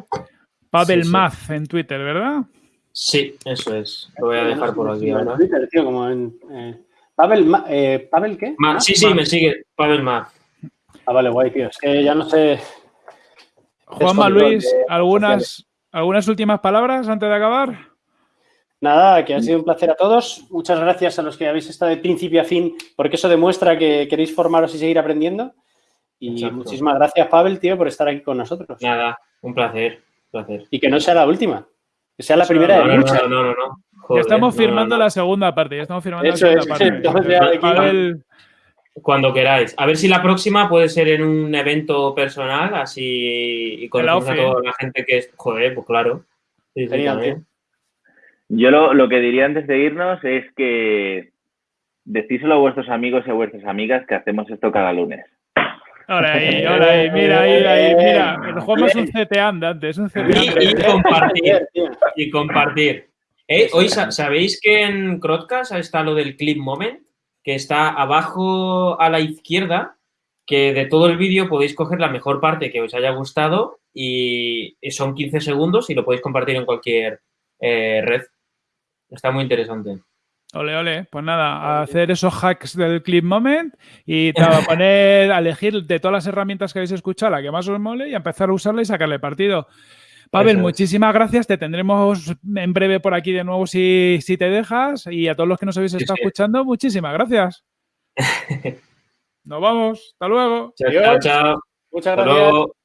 Pavel en Twitter, ¿verdad? Sí, eso es. Lo voy a dejar por aquí ahora. Twitter, tío, como en... Eh, Pavel, eh, ¿Pavel qué? sí, sí, me sigue. Pavel Math. Ah, vale, guay, tío. Es que ya no sé... Juanma Luis, ¿algunas, ¿algunas últimas palabras antes de acabar? Nada, que ha sido un placer a todos. Muchas gracias a los que habéis estado de principio a fin, porque eso demuestra que queréis formaros y seguir aprendiendo. Y muchísimas gracias, Pavel, tío, por estar aquí con nosotros. Nada, un placer, placer. Y que no sea la última, que sea la primera de muchas. No, no, no, ya estamos firmando la segunda parte, ya estamos firmando la segunda parte. Cuando queráis. A ver si la próxima puede ser en un evento personal, así y con a toda la gente que es. Joder, pues claro. Yo lo, lo, que diría antes de irnos es que decíselo a vuestros amigos y a vuestras amigas que hacemos esto cada lunes. Ahora ahí, ahora ahí, mira, ahí, ahí, mira. El juego es un CT andante, es un CT Y, y compartir, y compartir. Eh, hoy, ¿sabéis que en Crowdcast está lo del clip moment? que está abajo a la izquierda, que de todo el vídeo podéis coger la mejor parte que os haya gustado y son 15 segundos y lo podéis compartir en cualquier eh, red. Está muy interesante. Ole, ole. Pues nada, a hacer esos hacks del Clip Moment y a poner, a elegir de todas las herramientas que habéis escuchado la que más os mole y a empezar a usarla y sacarle partido. Pavel, muchísimas gracias. Te tendremos en breve por aquí de nuevo si, si te dejas. Y a todos los que nos habéis estado escuchando, muchísimas gracias. Nos vamos. Hasta luego. Chao, chao. Muchas gracias.